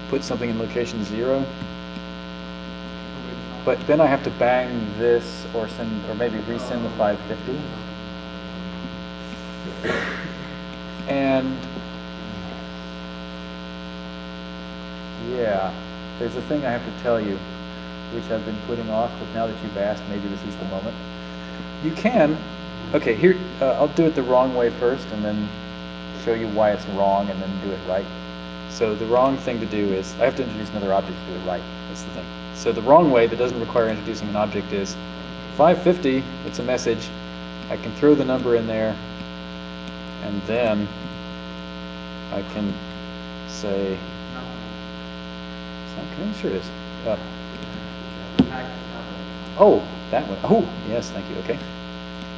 put something in location 0. But then I have to bang this or send, or maybe resend the 550. And yeah, there's a thing I have to tell you, which I've been putting off, but now that you've asked, maybe this is the moment. You can, okay, here, uh, I'll do it the wrong way first and then show you why it's wrong and then do it right. So the wrong thing to do is, I have to introduce another object to do it right, that's the thing. So the wrong way that doesn't require introducing an object is 550, it's a message, I can throw the number in there, and then I can say, okay? Sure it is. Uh, The pack is not like. Oh, that one. Oh, yes, thank you. Okay.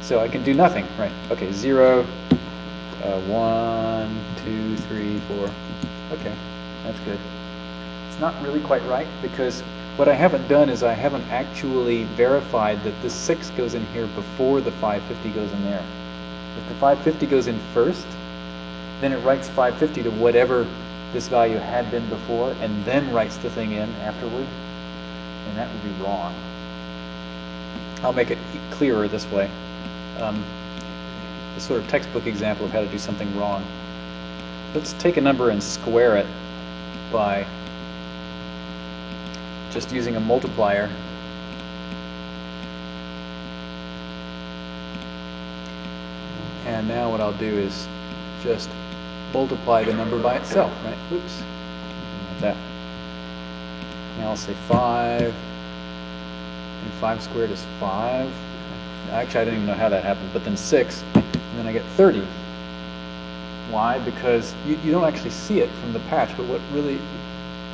So I can do nothing, right? Okay, zero, uh, one, two, three, four. Okay, that's good. It's not really quite right because what I haven't done is I haven't actually verified that the six goes in here before the 550 goes in there. If the 550 goes in first, then it writes 550 to whatever this value had been before and then writes the thing in afterward. And that would be wrong. I'll make it clearer this way. Um, a sort of textbook example of how to do something wrong. Let's take a number and square it by just using a multiplier. And now what I'll do is just multiply the number by itself, right? Oops. That. Now I'll say 5. And 5 squared is 5. Actually, I don't even know how that happened, but then 6, and then I get 30. Why? Because you, you don't actually see it from the patch, but what really,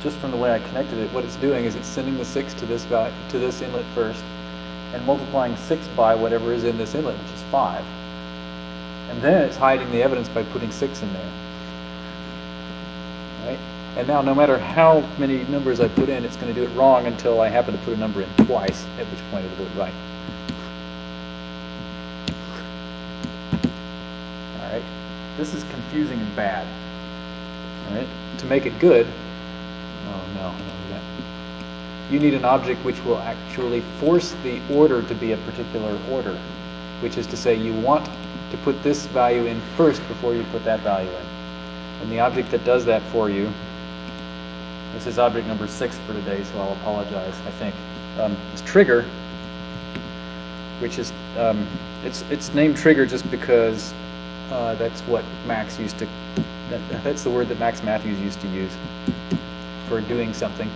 just from the way I connected it, what it's doing is it's sending the 6 to this, val- to this inlet first, and multiplying 6 by whatever is in this inlet, which is 5. And then it's hiding the evidence by putting 6 in there. Right? And now, no matter how many numbers I put in, it's going to do it wrong until I happen to put a number in twice, at which point it'll do it right. All right? This is confusing and bad. All right? To make it good, oh no. You need an object which will actually force the order to be a particular order, which is to say you want to put this value in first before you put that value in. And the object that does that for you, this is object number six for today, so I'll apologize, I think, um, is trigger, which is, um, it's, it's named trigger just because uh, that's what Max used to, that, that's the word that Max Mathews used to use for doing something.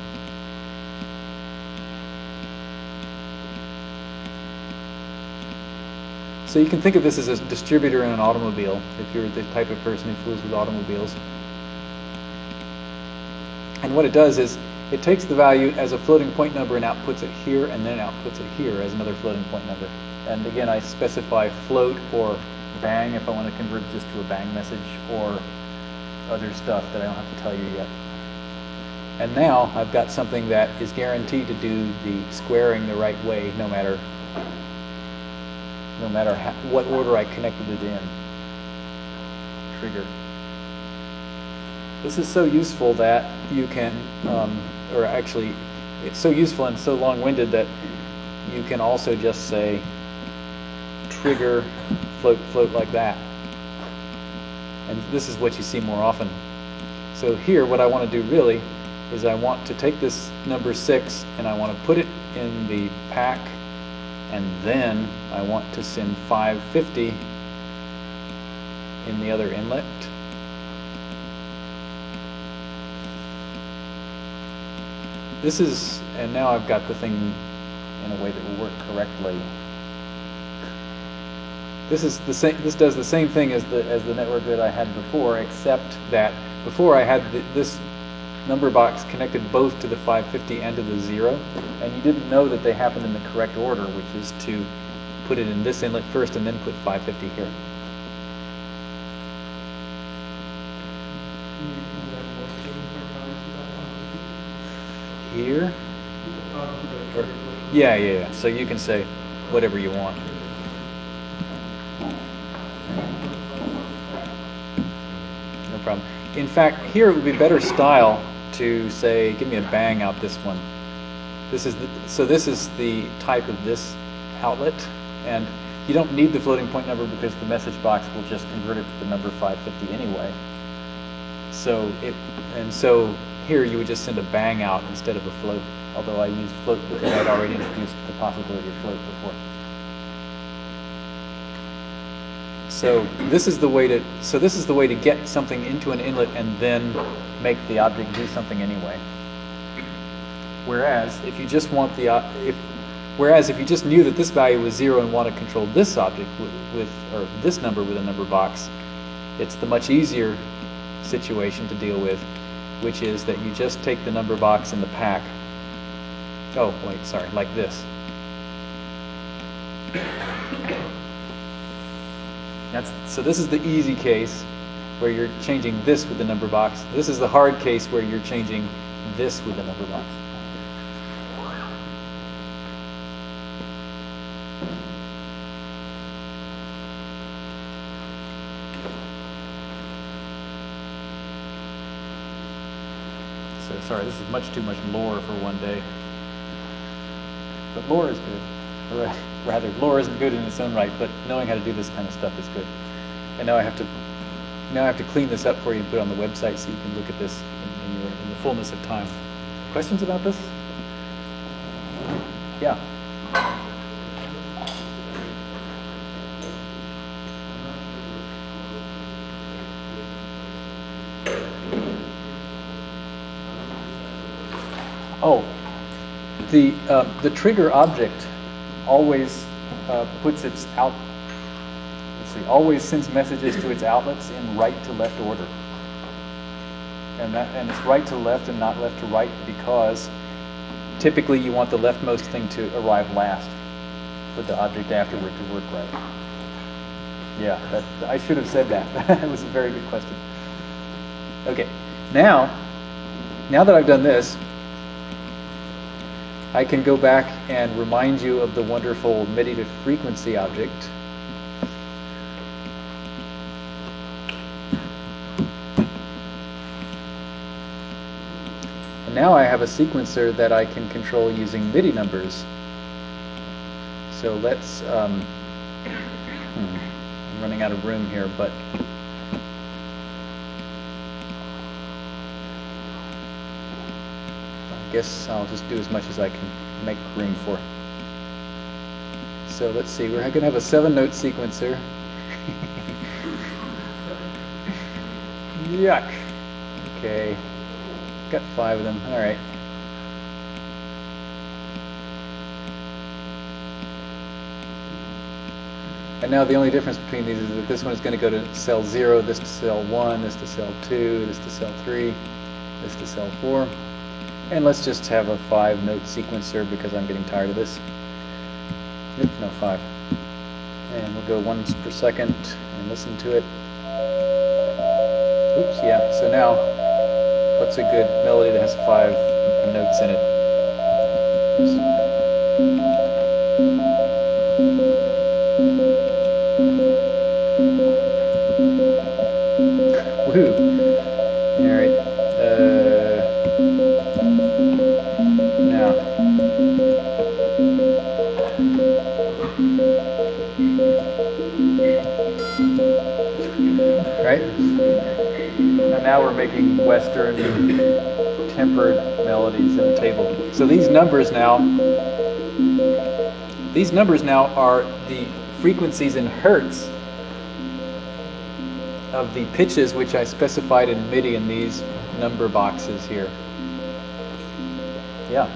So you can think of this as a distributor in an automobile, if you're the type of person who fools with automobiles. And what it does is it takes the value as a floating point number and outputs it here, and then outputs it here as another floating point number. And again, I specify float or bang if I want to convert just to a bang message, or other stuff that I don't have to tell you yet. And now I've got something that is guaranteed to do the squaring the right way, no matter no matter how, what order I connected it in. Trigger. This is so useful that you can, um, or actually, it's so useful and so long-winded that you can also just say trigger float float like that. And this is what you see more often. So here, what I want to do really is I want to take this number 6 and I want to put it in the pack and then I want to send 550 in the other inlet. This is, and now I've got the thing in a way that will work correctly. This is the same. This does the same thing as the as the network that I had before, except that before I had the, this number box connected both to the 550 and to the zero, and you didn't know that they happened in the correct order, which is to put it in this inlet first and then put 550 here. Can you do that more so for comments to that one? Here? Or- Yeah, yeah, yeah. So you can say whatever you want. No problem. In fact, here it would be better style to say, give me a bang out this one. This is the, so this is the type of this outlet, and you don't need the floating point number because the message box will just convert it to the number 550 anyway. So it, and so here you would just send a bang out instead of a float, although I used float because I'd already introduced the possibility of float before. So this is the way to so this is the way to get something into an inlet and then make the object do something anyway. Whereas if you just want the if whereas if you just knew that this value was zero and want to control this object with, with or this number with a number box, it's the much easier situation to deal with, which is that you just take the number box in the pack. Oh wait, sorry, like this. That's, so this is the easy case where you're changing this with the number box. This is the hard case where you're changing this with the number box. So sorry, this is much too much lore for one day. But lore is good. Or rather, lore isn't good in its own right, but knowing how to do this kind of stuff is good. And now I have to now I have to clean this up for you and put it on the website so you can look at this in, in, your, in the fullness of time. Questions about this? Yeah. Oh, the uh, the trigger object always uh, puts its out. Let's see, always sends messages to its outlets in right to left order, and that and it's right to left and not left to right because typically you want the leftmost thing to arrive last for the object afterward to work right. Yeah, that, I should have said that. that was a very good question. Okay, now, now that I've done this, I can go back and remind you of the wonderful MIDI to frequency object. And now I have a sequencer that I can control using MIDI numbers. So let's, um, hmm, I'm running out of room here, but guess I'll just do as much as I can make room for. So let's see, we're going to have a seven note sequencer. Yuck. Okay. Got five of them. All right. And now the only difference between these is that this one is going to go to cell 0, this to cell 1, this to cell 2, this to cell 3, this to cell 4. And let's just have a five note sequencer because I'm getting tired of this. Nope, no, five. And we'll go once per second and listen to it. Oops, yeah, so now, what's a good melody that has five notes in it? Oops. Woohoo! Now we're making Western tempered melodies in the table. So these numbers now, these numbers now are the frequencies in hertz of the pitches which I specified in MIDI in these number boxes here. Yeah.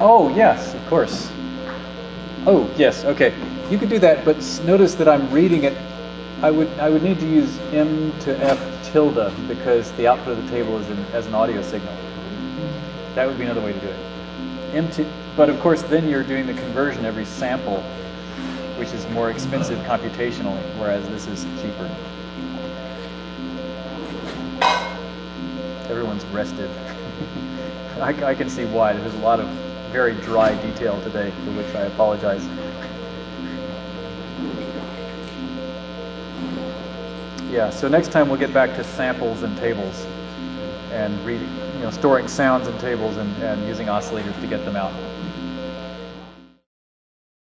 Oh, yes, of course. Oh, yes, okay. You could do that, but notice that I'm reading it. I would, I would need to use M to F tilde because the output of the table is in, as an audio signal. That would be another way to do it. M to, but of course, then you're doing the conversion every sample, which is more expensive computationally, whereas this is cheaper. Everyone's rested. I, I can see why. There's a lot of very dry detail today, for which I apologize. Yeah, so next time we'll get back to samples and tables and reading, you know, storing sounds in tables and, and using oscillators to get them out.